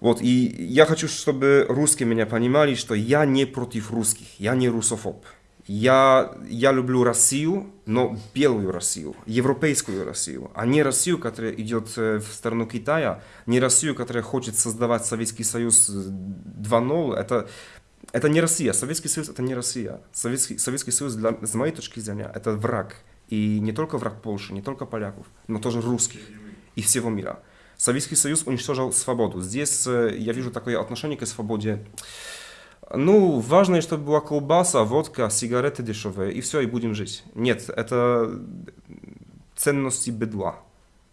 Вот, и я хочу, чтобы русские меня понимали, что я не против русских, я не русофоб. Я, я люблю Россию, но белую Россию, европейскую Россию, а не Россию, которая идет в сторону Китая, не Россию, которая хочет создавать Советский Союз 2.0. Это, это не Россия. Советский Союз это не Россия. Советский, Советский Союз, для, с моей точки зрения, это враг. И не только враг Польши, не только поляков, но тоже русских и всего мира. Советский Союз уничтожил свободу. Здесь я вижу такое отношение к свободе. Ну, важно, чтобы была колбаса, водка, сигареты дешевые, и все, и будем жить. Нет, это ценности бедла.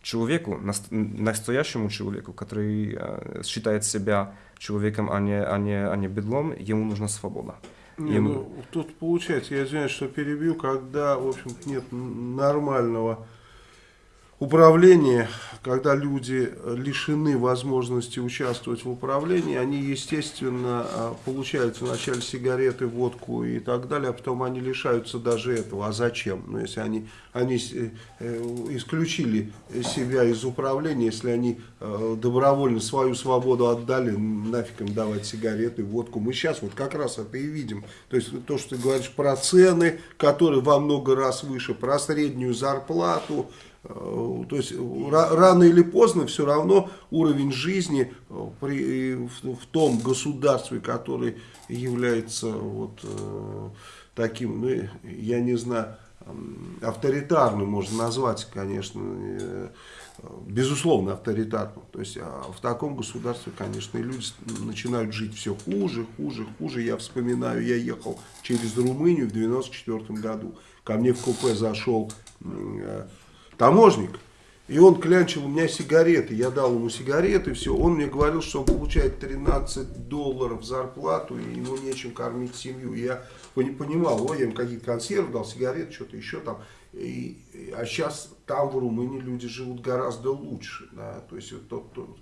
Человеку, настоящему человеку, который считает себя человеком, а не, а не, а не бедлом, ему нужна свобода. Не, ему... ну, тут получается, я извиняюсь, что перебью, когда, в общем-то, нет нормального управление, когда люди лишены возможности участвовать в управлении, они, естественно, а, получают вначале сигареты, водку и так далее, а потом они лишаются даже этого. А зачем? Ну, если они, они э, э, исключили себя из управления, если они э, добровольно свою свободу отдали, нафиг им давать сигареты, водку. Мы сейчас вот как раз это и видим. То есть то, что ты говоришь про цены, которые во много раз выше, про среднюю зарплату, то есть рано или поздно все равно уровень жизни э, при, в, том государстве, который является вот э, таким, ну, я не знаю, авторитарным можно назвать, конечно, безусловно авторитарным. То есть а в таком государстве, конечно, люди начинают жить все хуже, хуже, хуже. Я вспоминаю, я ехал через Румынию в 94 году. Ко мне в купе зашел таможник, и он клянчил у меня сигареты. Я дал ему сигареты, все. Он мне говорил, что он получает 13 долларов зарплату, и ему нечем кормить семью. Я не понимал, ой, я им какие-то консервы дал, сигареты, что-то еще там. И, а сейчас там в Румынии люди живут гораздо лучше. Да? То есть вот тот, тот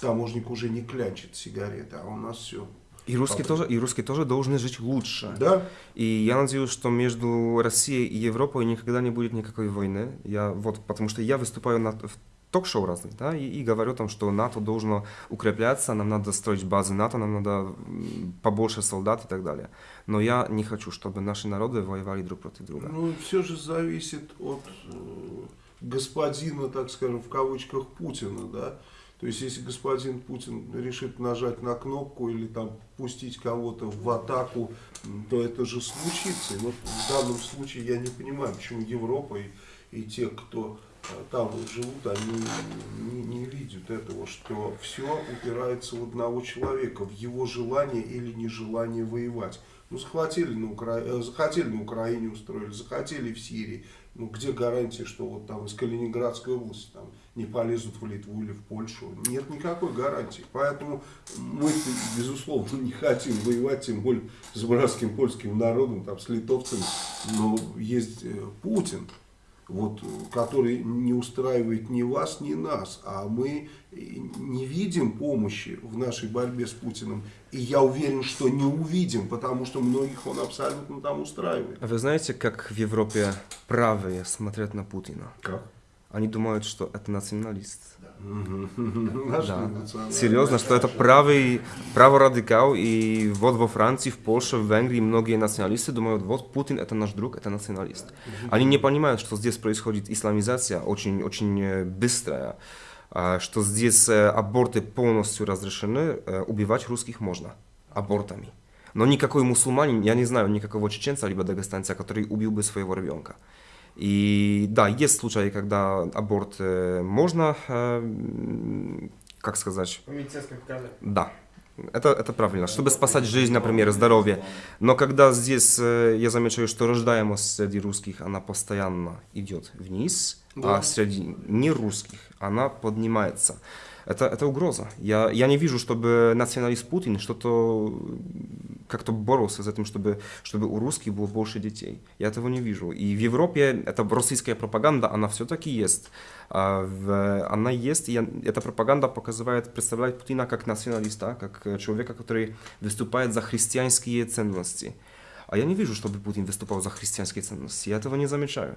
таможник уже не клянчит сигареты, а у нас все и русские, тоже, и русские тоже должны жить лучше. Да. И я надеюсь, что между Россией и Европой никогда не будет никакой войны. Я, вот, потому что я выступаю на, в ток-шоу разных, да, и, и говорю там, что НАТО должно укрепляться, нам надо строить базы НАТО, нам надо побольше солдат и так далее. Но я не хочу, чтобы наши народы воевали друг против друга. Ну, все же зависит от э, господина, так скажем, в кавычках Путина, да. То есть, если господин Путин решит нажать на кнопку или там пустить кого-то в атаку, то это же случится. И вот в данном случае я не понимаю, почему Европа и, и те, кто э, там живут, они не, не, видят этого, что все упирается в одного человека, в его желание или нежелание воевать. Ну, захватили на, Укра... э, захотели на Украине устроили, захотели в Сирии. Ну, где гарантия, что вот там из Калининградской области там, не полезут в Литву или в Польшу? Нет никакой гарантии. Поэтому мы, безусловно, не хотим воевать, тем более с братским польским народом, там, с литовцами. Но есть э, Путин, вот, который не устраивает ни вас, ни нас, а мы не видим помощи в нашей борьбе с Путиным, и я уверен, что не увидим, потому что многих он абсолютно там устраивает. А вы знаете, как в Европе правые смотрят на Путина? Как? Они думают, что это националист. Да. Серьезно, что это правый, праворадикал, и вот во Франции, в Польше, в Венгрии многие националисты думают, вот Путин это наш друг, это националист. Они не понимают, что здесь происходит исламизация очень, очень э, быстрая, а, что здесь э, аборты полностью разрешены, э, убивать русских можно абортами. Но никакой мусульманин, я не знаю никакого чеченца либо дагестанца, который убил бы своего ребенка. И да, есть случаи, когда аборт э, можно, э, как сказать, В медицинском приказе. да, это, это правильно, чтобы спасать жизнь, например, здоровье. Но когда здесь э, я замечаю, что рождаемость среди русских, она постоянно идет вниз, Да. а среди нерусских она поднимается. Это, это угроза. Я, я не вижу, чтобы националист Путин что-то как-то боролся с этим, чтобы, чтобы у русских было больше детей. Я этого не вижу. И в Европе эта российская пропаганда, она все-таки есть. А, Она есть, и эта пропаганда показывает, представляет Путина как националиста, как э, человека, который выступает за христианские ценности. А я не вижу, чтобы Путин выступал за христианские ценности. Я этого не замечаю.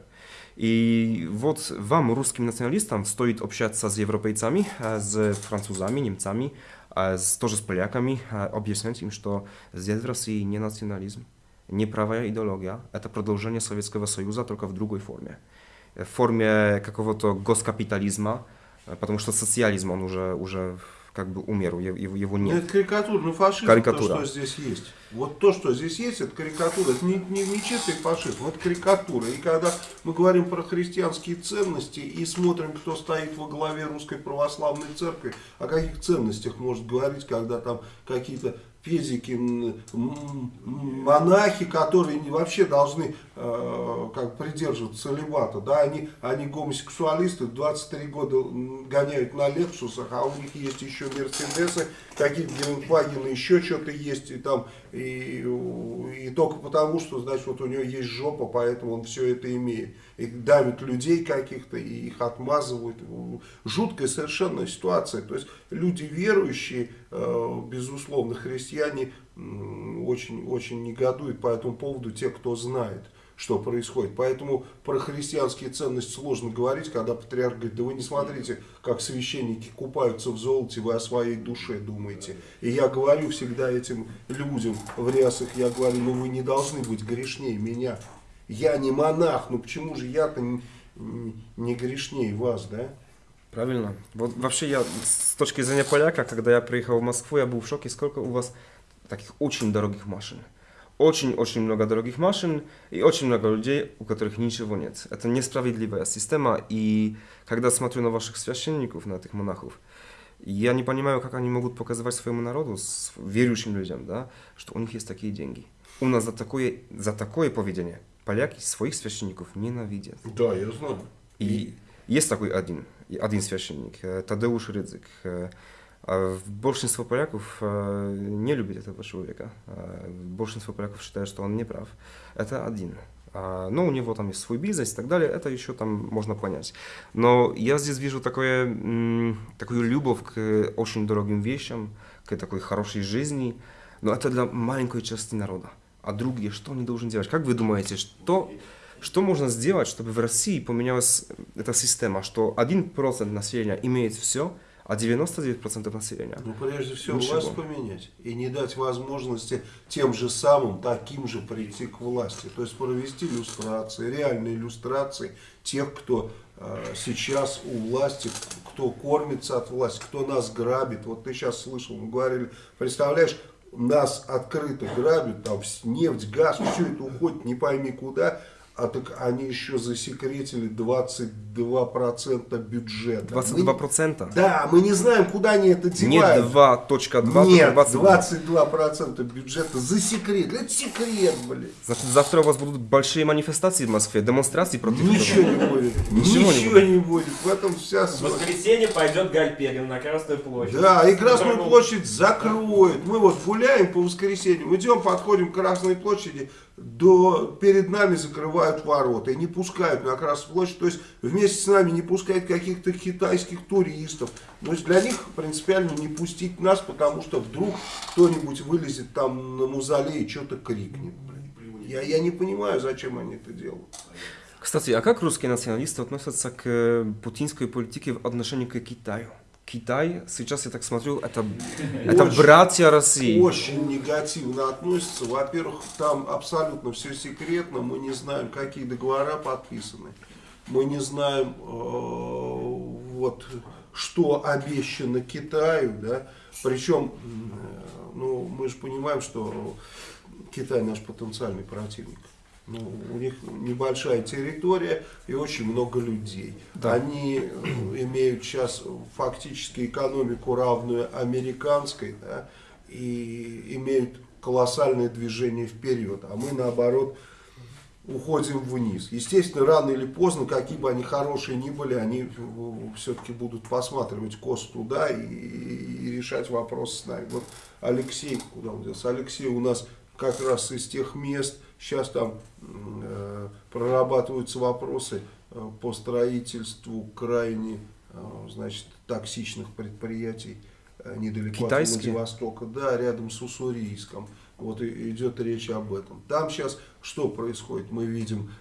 И вот вам, русским националистам, стоит общаться с европейцами, э, с французами, немцами, э, с- тоже с поляками, э, объяснять им, что здесь в России не национализм, не правая идеология, это продолжение Советского Союза, только в другой форме. Э, В форме какого-то госкапитализма, э, потому что социализм, он уже, уже как бы умер, его, его- Ну, нет. это карикатурный фашизм, Карикатура. то, что здесь есть. Вот то, что здесь есть, это карикатура. Это не, не, не чистый фашизм, это карикатура. И когда мы говорим про христианские ценности и смотрим, кто стоит во главе Русской Православной Церкви, о каких ценностях может говорить, когда там какие-то м, монахи, которые вообще должны э, как придерживаться целибата, да, они, они гомосексуалисты, 23 года гоняют на Лексусах, а у них есть еще Мерседесы, какие-то Гелендвагены, еще что-то есть, и там, и, и только потому, что, значит, вот у него есть жопа, поэтому он все это имеет. И давят людей каких-то, и их отмазывают. Жуткая совершенно ситуация. То есть люди верующие, э, безусловно, христиане, м, очень, очень негодуют по этому поводу те, кто знает что происходит. Поэтому про христианские ценности сложно говорить, когда патриарх говорит, да вы не смотрите, как священники купаются в золоте, вы о своей душе думаете. И я говорю всегда этим людям в рясах, я говорю, ну вы не должны быть грешнее меня. Я не монах, ну почему же я-то не, не грешнее вас, да? Правильно. Вот вообще я с точки зрения поляка, когда я приехал в Москву, я был в шоке, сколько у вас таких очень дорогих машин. Очень-очень много дорогих машин и очень много людей, у которых ничего нет. Это несправедливая система, и когда смотрю на ваших священников, на этих монахов, я не понимаю, как они могут показывать своему народу, с верующим людям, да, что у них есть такие деньги. У нас за такое, за такое поведение поляки своих священников ненавидят. Да, я знаю. И есть такой один, один священник, э, Тадеуш Рydzyk. А Большинство поляков э, не любит этого человека. Э, Большинство поляков считает, что он не прав. Это один. А, Но у него там есть свой бизнес и так далее, это еще там можно понять. Но я здесь вижу такое, такую любовь к очень дорогим вещам, к такой хорошей жизни, но это для маленькой части народа. А другие, что они должны делать? Как вы думаете, что, что можно сделать, чтобы в России поменялась эта система, что 1% населения имеет все, а 99% населения? Ну, прежде всего, Ничего. власть поменять и не дать возможности тем же самым, таким же прийти к власти. То есть провести иллюстрации, реальные иллюстрации тех, кто э, сейчас у власти, кто кормится от власти, кто нас грабит. Вот ты сейчас слышал, мы говорили, представляешь, нас открыто грабят, там нефть, газ, все это уходит не пойми куда, А так они еще засекретили 22% бюджета. 22%? Мы, да, мы не знаем, куда они это Не девают. 2.2, Нет, только 22. 22% бюджета засекретили. Это секрет, блин. Значит, завтра у вас будут большие манифестации в Москве, демонстрации против Ничего этого. не будет. Ничего не Ничего не будет. В этом вся В суть. воскресенье пойдет Гальперин на Красную площадь. Да, и Красную площадь закроют. Мы вот гуляем по воскресеньям, идем, подходим к Красной площади, до, перед нами закрывают ворота и не пускают на Красную площадь. То есть вместе с нами не пускают каких-то китайских туристов. То есть для них принципиально не пустить нас, потому что вдруг кто-нибудь вылезет там на музолей и что-то крикнет. Я, я не понимаю, зачем они это делают. Кстати, а как русские националисты относятся к э, путинской политике в отношении к Китаю? Китай, сейчас я так смотрю, это, это Очень- братья России. Очень негативно относятся. Во-первых, там абсолютно все секретно. Мы не знаем, какие договора подписаны. Мы не знаем, э, вот, что обещано Китаю. Да? Причем, э, ну, мы же понимаем, что Китай наш потенциальный противник. Ну, у них небольшая территория и очень много людей. Да. Они э, имеют сейчас фактически экономику равную американской, да, и имеют колоссальное движение вперед, а мы наоборот уходим вниз. Естественно, рано или поздно, какие бы они хорошие ни были, они все-таки будут посматривать кос туда и, и решать вопросы с нами. Вот Алексей, куда он делся? Алексей у нас как раз из тех мест, сейчас там э, прорабатываются вопросы э, по строительству крайне э, значит, токсичных предприятий э, недалеко Китайские? от Владивостока, да, рядом с Уссурийском. Вот и идет речь об этом. Там сейчас что происходит? Мы видим,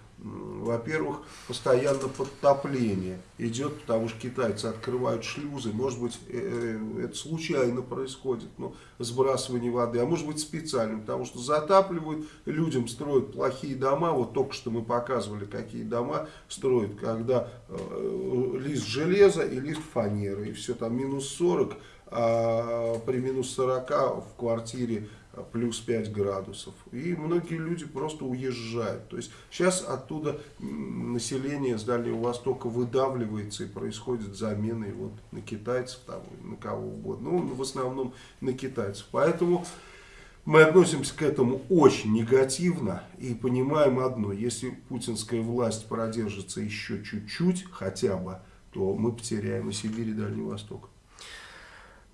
во-первых, постоянно подтопление идет, потому что китайцы открывают шлюзы. Может быть, э, э, это случайно происходит, ну, сбрасывание воды, а может быть специально, потому что затапливают, людям строят плохие дома. Вот только что мы показывали, какие дома строят, когда э, лист железа и лист фанеры, и все там минус 40, а при минус 40 в квартире плюс 5 градусов. И многие люди просто уезжают. То есть сейчас оттуда население с Дальнего Востока выдавливается и происходит замена и вот на китайцев, там, на кого угодно. Ну, в основном на китайцев. Поэтому мы относимся к этому очень негативно и понимаем одно. Если путинская власть продержится еще чуть-чуть хотя бы, то мы потеряем и Сибирь, и Дальний Восток.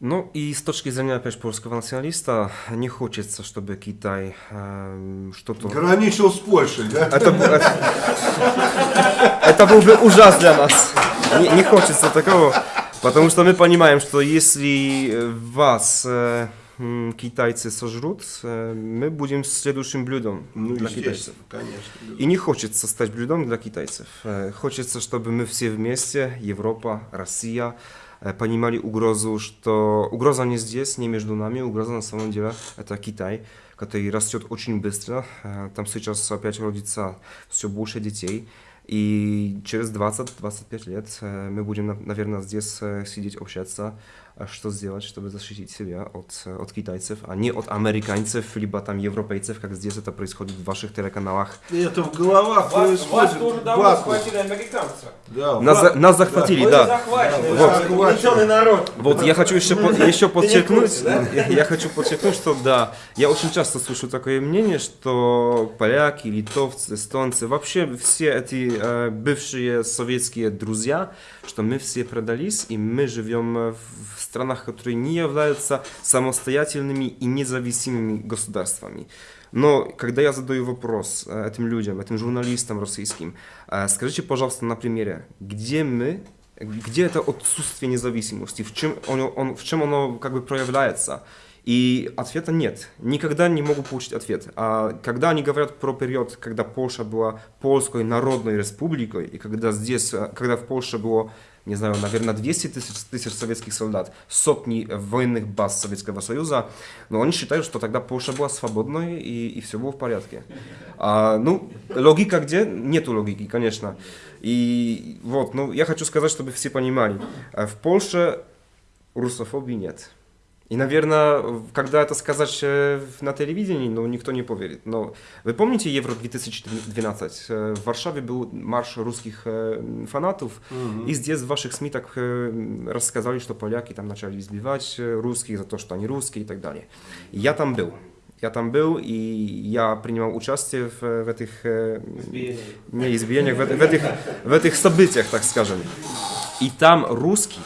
Ну и с точки зрения, опять же, польского националиста, не хочется, чтобы Китай эм, что-то... Граничил с Польшей, да? Это, это, это был бы ужас для нас. Не, не хочется такого, потому что мы понимаем, что если э, вас э, китайцы сожрут, э, мы будем следующим блюдом Ну, для китайцев. конечно. И не хочется стать блюдом для китайцев. Э, Хочется, чтобы мы все вместе, Европа, Россия, э, понимали угрозу, что угроза не здесь, не между нами, угроза на самом деле это Китай, который растет очень быстро. Э, Там сейчас опять родится все больше детей. И через 20-25 лет э, мы будем, на- наверное, здесь э, сидеть, общаться, что сделать, чтобы защитить себя от, э, от китайцев, а не от американцев, либо там европейцев, как здесь это происходит в ваших телеканалах. Это в головах Вас, происходит. вас тоже давно вакуум. схватили американцы. Да, Нас, ва- за- нас захватили, Вы да. захвачены, Да, вы вот. народ. Вот я хочу еще, по- еще подчеркнуть, да? я, я хочу подчеркнуть, что да, я очень часто слышу такое мнение, что поляки, литовцы, эстонцы, вообще все эти э, бывшие советские друзья, что мы все продались и мы живем э, в странах, которые не являются самостоятельными и независимыми государствами. Но когда я задаю вопрос э, этим людям, этим журналистам российским, э, скажите, пожалуйста, на примере, где мы, где это отсутствие независимости, в чем, оно, он, в чем оно как бы проявляется? И ответа нет. Никогда не могу получить ответ. А когда они говорят про период, когда Польша была польской народной республикой, и когда здесь, э, когда в Польше было, не знаю, наверное, 200 тысяч, тысяч советских солдат, сотни военных баз Советского Союза, но они считают, что тогда Польша была свободной и, и все было в порядке. А, ну, логика где? Нету логики, конечно. И вот, ну, я хочу сказать, чтобы все понимали, э, в Польше русофобии нет. И, наверное, когда это сказать э, на телевидении, ну, никто не поверит. Но вы помните Евро 2012? Э, В Варшаве был марш русских э, фанатов, и здесь в ваших СМИ так рассказали, что поляки там начали избивать русских за то, что они русские и так далее. И Я там был. Я там был, и я принимал участие в, в этих э, не избиениях, в, в этих, в этих событиях, так скажем. И там русских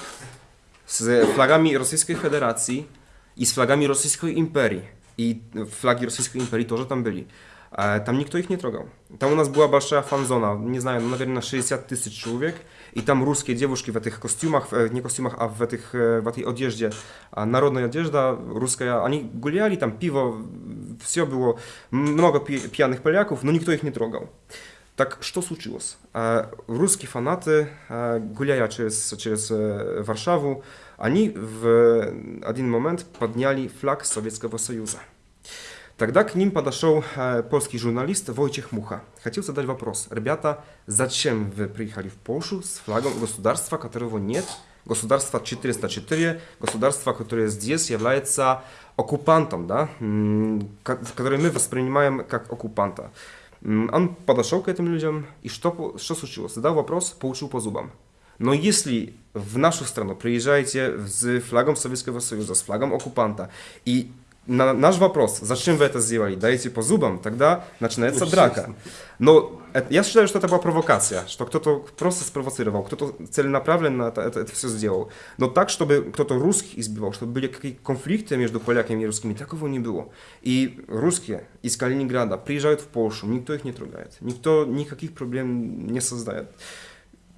z flagami Rosyjskiej Federacji i z flagami Rosyjskiej Imperii. I flagi Rosyjskiej Imperii тоже там были. E, Tam nikt ich nie trogał. Tam u nas była большая фан-зона, не знаю, ну, наверное, 60 тысяч человек. И там русские девушки в этих костюмах, э, не костюмах, а в, этих, э, в этой одежде, а, народная одежда русская, они гуляли, там пиво, все было, много пи- пьяных поляков, но никто их не трогал. Так что случилось? Э, Русские фанаты, э, гуляя через, через э, Варшаву, они в один момент подняли флаг Советского Союза. Тогда к ним подошел э, польский журналист Войciech Муха. Хотел задать вопрос. Ребята, зачем вы приехали в Польшу с флагом государства, которого нет? Государство 404, государство, которое здесь является оккупантом, да? м, ко- которое мы воспринимаем как оккупанта. М, Он подошел к этим людям, и что, по- что случилось? Задал вопрос, получил по зубам. Но если в нашу страну приезжаете с флагом Советского Союза, с флагом оккупанта, и на наш вопрос, зачем вы это сделали, даете по зубам, тогда начинается драка. Но это- я считаю, что это была провокация, что кто-то просто спровоцировал, кто-то целенаправленно это, это, все сделал. Но так, чтобы кто-то русских избивал, чтобы были какие-то конфликты между поляками и русскими, такого не было. И русские из Калининграда приезжают в Польшу, никто их не трогает, никто никаких проблем не создает.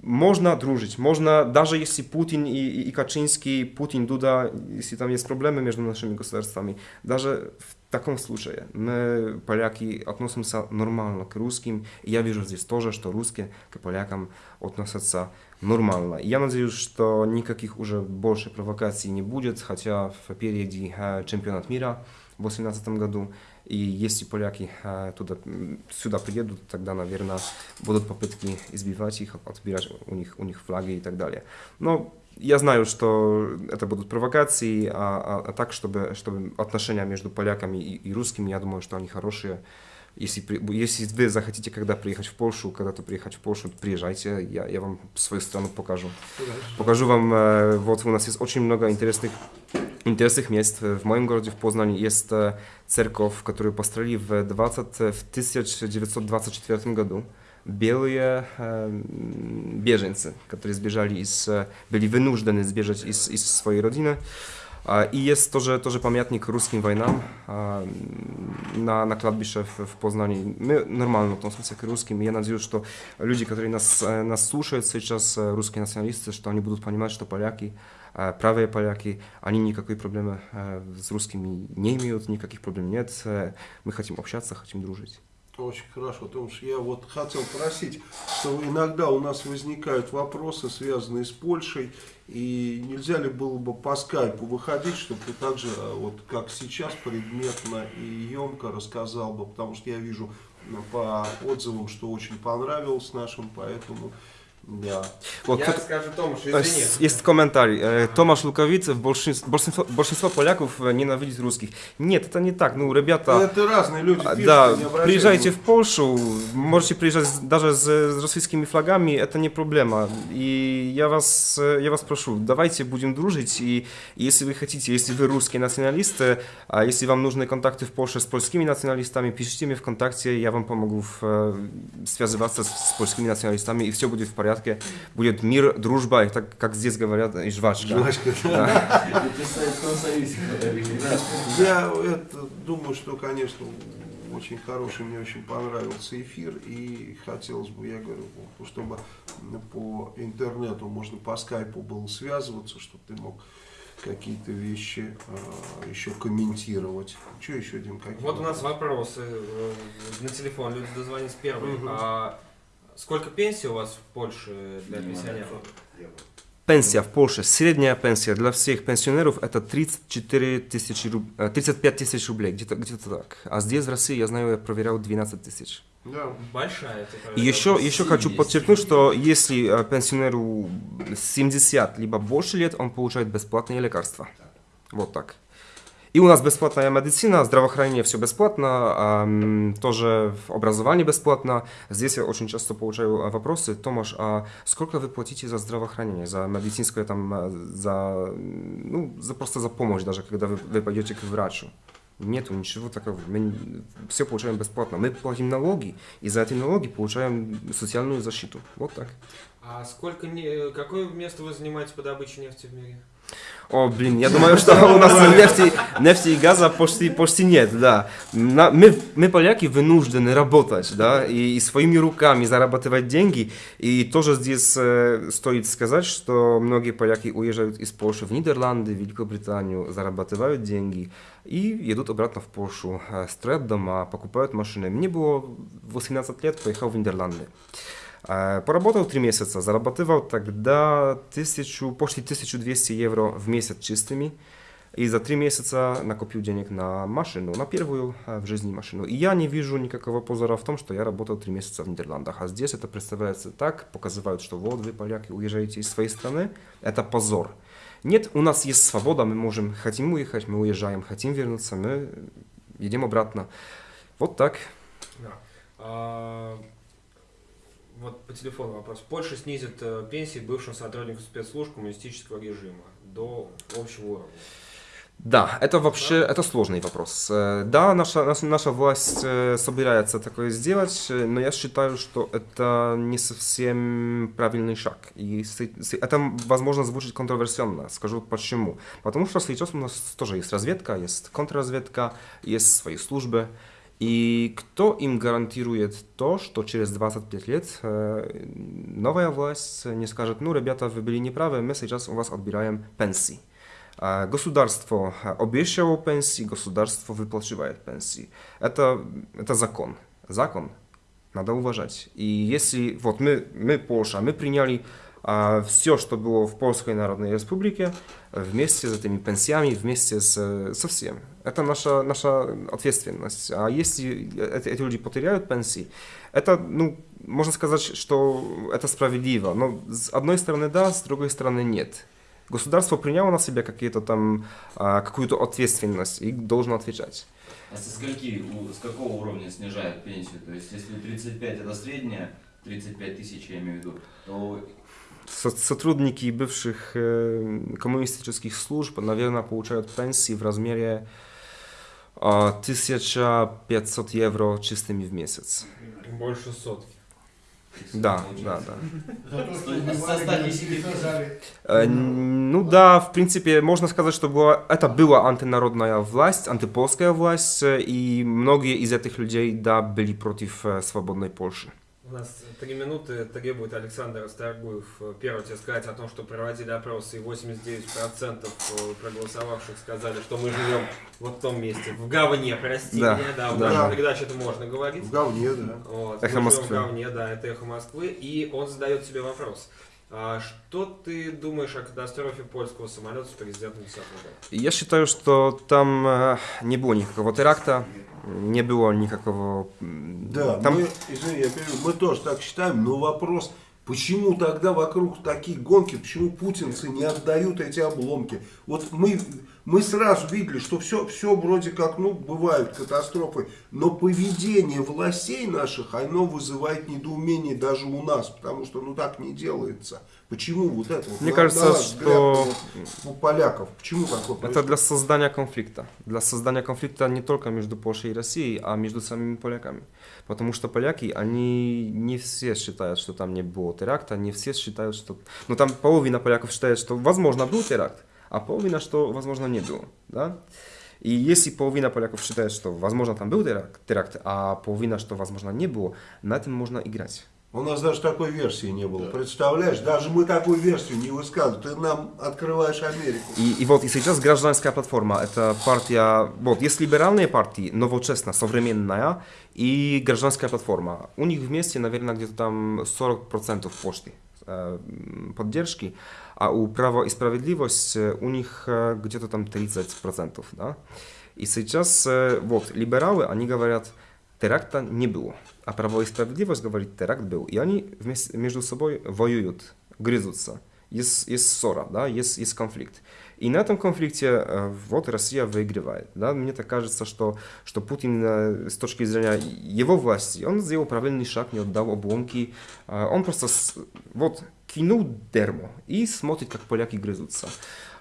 Можно дружить, можно, даже если Путин и, и, и Kaczyński, Путин, Дуда, если там есть проблемы между нашими государствами, даже в таком случае мы, поляки, относимся нормально к русским. И я вижу здесь тоже, что русские к полякам относятся нормально. И я надеюсь, что никаких уже больше провокаций не будет, хотя впереди э, чемпионат мира в 2018 году. И если поляки э, туда, сюда приедут, тогда, наверное, будут попытки избивать их, отбирать у них, у них флаги и так далее. Но я знаю, что это будут провокации, а, а- а так, чтобы, чтобы отношения между поляками и, и русскими, я думаю, что они хорошие. Если, при- если вы захотите когда приехать в Польшу, когда-то приехать в Польшу, приезжайте, я, я вам свою страну покажу. Покажу вам, э, вот у нас есть очень много интересных, интересных мест. В моем городе, в Познане, есть э, церковь, которую построили в, 20, в 1924 году. Белые э, м, беженцы, которые сбежали из, э, были вынуждены сбежать из, из своей родины. А, И есть тоже, тоже памятник русским войнам а, м, на, на кладбище в, в Познании. Мы нормально относимся к русским. и Я надеюсь, что люди, которые нас, э, нас слушают сейчас, э, русские националисты, что они будут понимать, что поляки, э, правые поляки, они никакой проблемы э, с русскими не имеют, никаких проблем нет. Э, Мы хотим общаться, хотим дружить. Очень хорошо, потому что я вот хотел просить, что иногда у нас возникают вопросы, связанные с Польшей, и нельзя ли было бы по скайпу выходить, чтобы ты также, э, вот как сейчас, предметно и емко рассказал бы, потому что я вижу ну, по отзывам, что очень понравилось нашим, поэтому да. Вот Я кто-то- скажу Томаш, Э, извини. с- Есть комментарий. Э, Томаш Луковицев, большинство, большинство, большинство поляков э, ненавидит русских. Нет, это не так. Ну, ребята... Это разные люди А, пишут, Да, не обращай приезжайте в внимания. Польшу, можете приезжать с- даже с, с российскими флагами, это не проблема. И я вас, э, я вас прошу, давайте будем дружить, и если вы хотите, если вы русские националисты, а если вам нужны контакты в Польше с польскими националистами, пишите мне ВКонтакте, я вам помогу в, э, связываться с, с польскими националистами, и все будет в порядке. Будет мир, дружба, и так, как здесь говорят, и жвачка. Жвачка, Да. Я думаю, что, конечно, очень хороший, мне очень понравился эфир, и хотелось бы, я говорю, ну, чтобы по интернету можно по скайпу было связываться, чтобы ты мог какие-то вещи э, еще комментировать. Что еще, Дим, какие? Вот у нас вопросы э, на телефон, люди дозвонились первые. Мгм. А сколько пенсий у вас в Польше для пенсионеров? Пенсия в Польше, средняя пенсия для всех пенсионеров это 34 тысячи, руб- э, 35 тысяч рублей, где-то где так. А здесь в России, я знаю, я проверял 12 тысяч. Да. Большая. И еще, еще хочу подчеркнуть, что если э, пенсионеру 70 либо больше лет, он получает бесплатные лекарства. Вот так. И у нас бесплатная медицина, здравоохранение все бесплатно, тоже образование бесплатно. Здесь я очень часто получаю а, вопросы, Томаш, а сколько вы платите за здравоохранение, за медицинское там, а, за, ну, за просто за помощь даже, когда вы, вы пойдете к врачу? Нету ничего такого. Мы все получаем бесплатно. Мы платим налоги, и за эти налоги получаем социальную защиту. Вот так. А сколько не... какое место вы занимаете по добыче нефти в мире? О, блин, я думаю, что у нас нефти, нефти и газа почти, почти нет, да. На- мы, мы, поляки, вынуждены работать, да, и, и своими руками зарабатывать деньги. И тоже здесь э, стоит сказать, что многие поляки уезжают из Польши в Нидерланды, Великобританию, зарабатывают деньги и едут обратно в Польшу, э, строят дома, покупают машины. Мне было 18 лет, поехал в Нидерланды. Поработал три месяца, зарабатывал тогда тысячу, почти 1200 евро в месяц чистыми. И за три месяца накопил денег на машину, на первую в жизни машину. И я не вижу никакого позора в том, что я работал три месяца в Нидерландах. А здесь это представляется так, показывают, что вот вы, поляки, уезжаете из своей страны. Это позор. Нет, у нас есть свобода, мы можем, хотим уехать, мы уезжаем, хотим вернуться, мы едем обратно. Вот так. Да. А, вот по телефону вопрос. Польша снизит э, пенсии бывшим сотрудникам спецслужб коммунистического режима до общего уровня. Да, это вообще это сложный вопрос. Э, Да, наша, наша, наша власть э, собирается такое сделать, но я считаю, что это не совсем правильный шаг. И это, возможно, звучит контроверсионно. Скажу почему. Потому что сейчас у нас тоже есть разведка, есть контрразведка, есть свои службы. И кто им гарантирует то, что через 25 лет э, новая власть не скажет, ну, ребята, вы были неправы, мы сейчас у вас отбираем пенсии. А Государство а, обещало пенсии, государство выплачивает пенсии. Это, это закон. Закон надо уважать. И если вот мы, мы Польша, мы приняли а, все, что было в Польской Народной Республике, вместе с этими пенсиями, вместе с, э, со всем. Это наша, наша ответственность. А если эти, эти люди потеряют пенсии, это, ну, можно сказать, что это справедливо. Но с одной стороны да, с другой стороны нет. Государство приняло на себя какие-то там, а, какую-то ответственность и должно отвечать. А со скольки, с какого уровня снижают пенсию? То есть, если 35 это средняя, 35 тысяч я имею в виду, то Сотрудники бывших э, коммунистических служб, наверное, получают пенсии в размере а, 1500 евро чистыми в месяц. Больше сотки. Да, да, да. Сто- со 110 Э, Ну да, в принципе, можно сказать, что была, это была антинародная власть, антипольская власть, э, и многие из этих людей, да, были против э, свободной Польши. У нас три минуты требует Александр Старгуев э, первый тебе сказать о том, что проводили опросы, и 89% э, проголосовавших сказали, что мы живем вот в том месте, в говне, прости Да, меня, да, в да. нашей передаче это можно говорить. В говне, да. Вот, Эхо Москвы. в говне, да, это эхо Москвы, и он задает тебе вопрос. А что ты думаешь о катастрофе польского самолета с президентом 10 года? Я считаю, что там э, не было никакого теракта, не было никакого... Да, там... мы, извини, я перебью, мы тоже так считаем, но вопрос, почему тогда вокруг такие гонки, почему путинцы не отдают эти обломки? Вот мы, мы сразу видели, что все, все вроде как, ну, бывают катастрофы, но поведение властей наших, оно вызывает недоумение даже у нас, потому что, ну, так не делается. Почему вот это? Мне на- кажется, на что- у поляков, почему такое Это происходит? для создания конфликта. Для создания конфликта не только между Польшей и Россией, а между самими поляками. Потому что поляки, они не все считают, что там не было теракта, не все считают, что... Ну там половина поляков считает, что возможно был теракт, а половина, что возможно не было. Да? И если половина поляков считает, что возможно там был теракт, теракт, а половина, что возможно не было, на этом можно играть. У нас даже такой версии не было. Представляешь, даже мы такую версию не высказываем. Ты нам открываешь Америку. И, и вот и сейчас гражданская платформа, это партия, вот есть либеральные партии, новочестная, современная, и гражданская платформа. У них вместе, наверное, где-то там 40% почты э, поддержки, а у Право и Справедливость э, у них э, где-то там 30%, да. И сейчас э, вот либералы, они говорят, теракта не было, а Право и Справедливость говорит, теракт был. И они вместе, между собой воюют, грызутся. есть, есть ссора, да, есть, есть конфликт. И на этом конфликте вот Россия выигрывает. Да? Мне так кажется, что, что Путин с точки зрения его власти, он сделал правильный шаг, не отдал обломки. Он просто вот кинул дерьмо и смотрит, как поляки грызутся.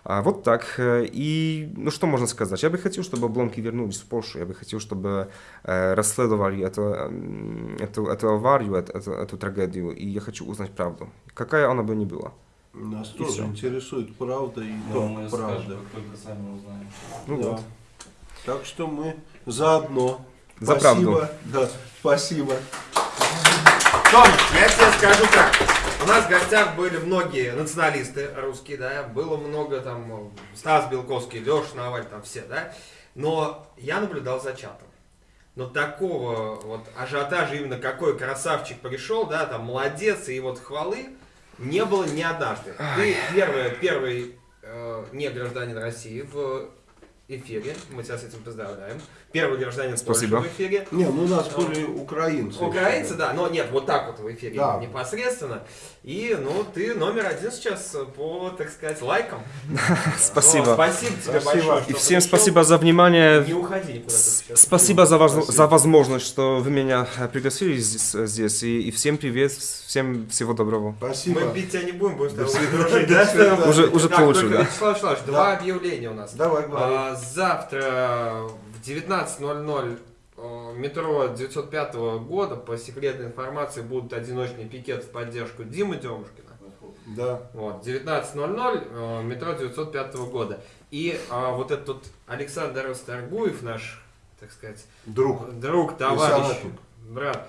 А, Вот так. Э, И, ну что можно сказать? Я бы хотел, чтобы обломки вернулись в Польшу. Я бы хотел, чтобы э, расследовали эту, м, эту, эту аварию, эту, эту, эту трагедию. И я хочу узнать правду. Какая она бы ни была. Нас И тоже всё. интересует правда и только мы правда. скажем, как только сами узнаем. Ну Да. вот. Так что мы заодно. За спасибо. правду. Да, спасибо. Том, я тебе скажу так. У нас в гостях были многие националисты русские, да, было много там, э, Стас Белковский, Леша Наваль, там все, да, но я наблюдал за чатом. Но такого вот ажиотажа, именно какой красавчик пришел, да, там, молодец, и вот хвалы, не было ни однажды. Ты первый, первый э, не гражданин России в эфире, мы тебя с этим поздравляем. Первый гражданин Польши Спасибо. в эфире. Не, ну у нас были украинцы. Украинцы, да, но нет, вот так вот в эфире Да. непосредственно. И, ну, ты номер один сейчас по, так сказать, лайкам. Спасибо. Спасибо тебе Спасибо. большое. И всем пришел. спасибо за внимание. Не уходи никуда. Спасибо за, воз- Спасибо. за возможность, что вы меня э, пригласили здесь. здесь. И, и всем привет, всем всего доброго. Спасибо. Мы бить тебя не будем, будем с тобой дружить, да? Уже, уже Так, получше, да. Вячеслав Вячеславович, Да. два объявления у нас. Давай, говори. А, завтра 19.00 э, метро 905 года по секретной информации будут одиночный пикет в поддержку Димы Демушкина. Да. Вот, 19.00, э, метро 905 года. И а, вот этот вот Александр Расторгуев, наш, так сказать, Друг. друг, товарищ, брат,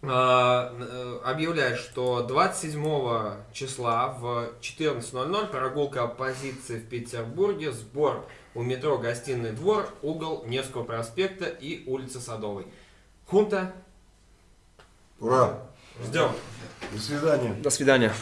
объявляет, что 27 числа в 14.00 прогулка оппозиции в Петербурге, сбор у метро «Гостиный двор», угол Невского проспекта и улицы Садовой. Хунта, Ура. ждем. До свидания. До свидания.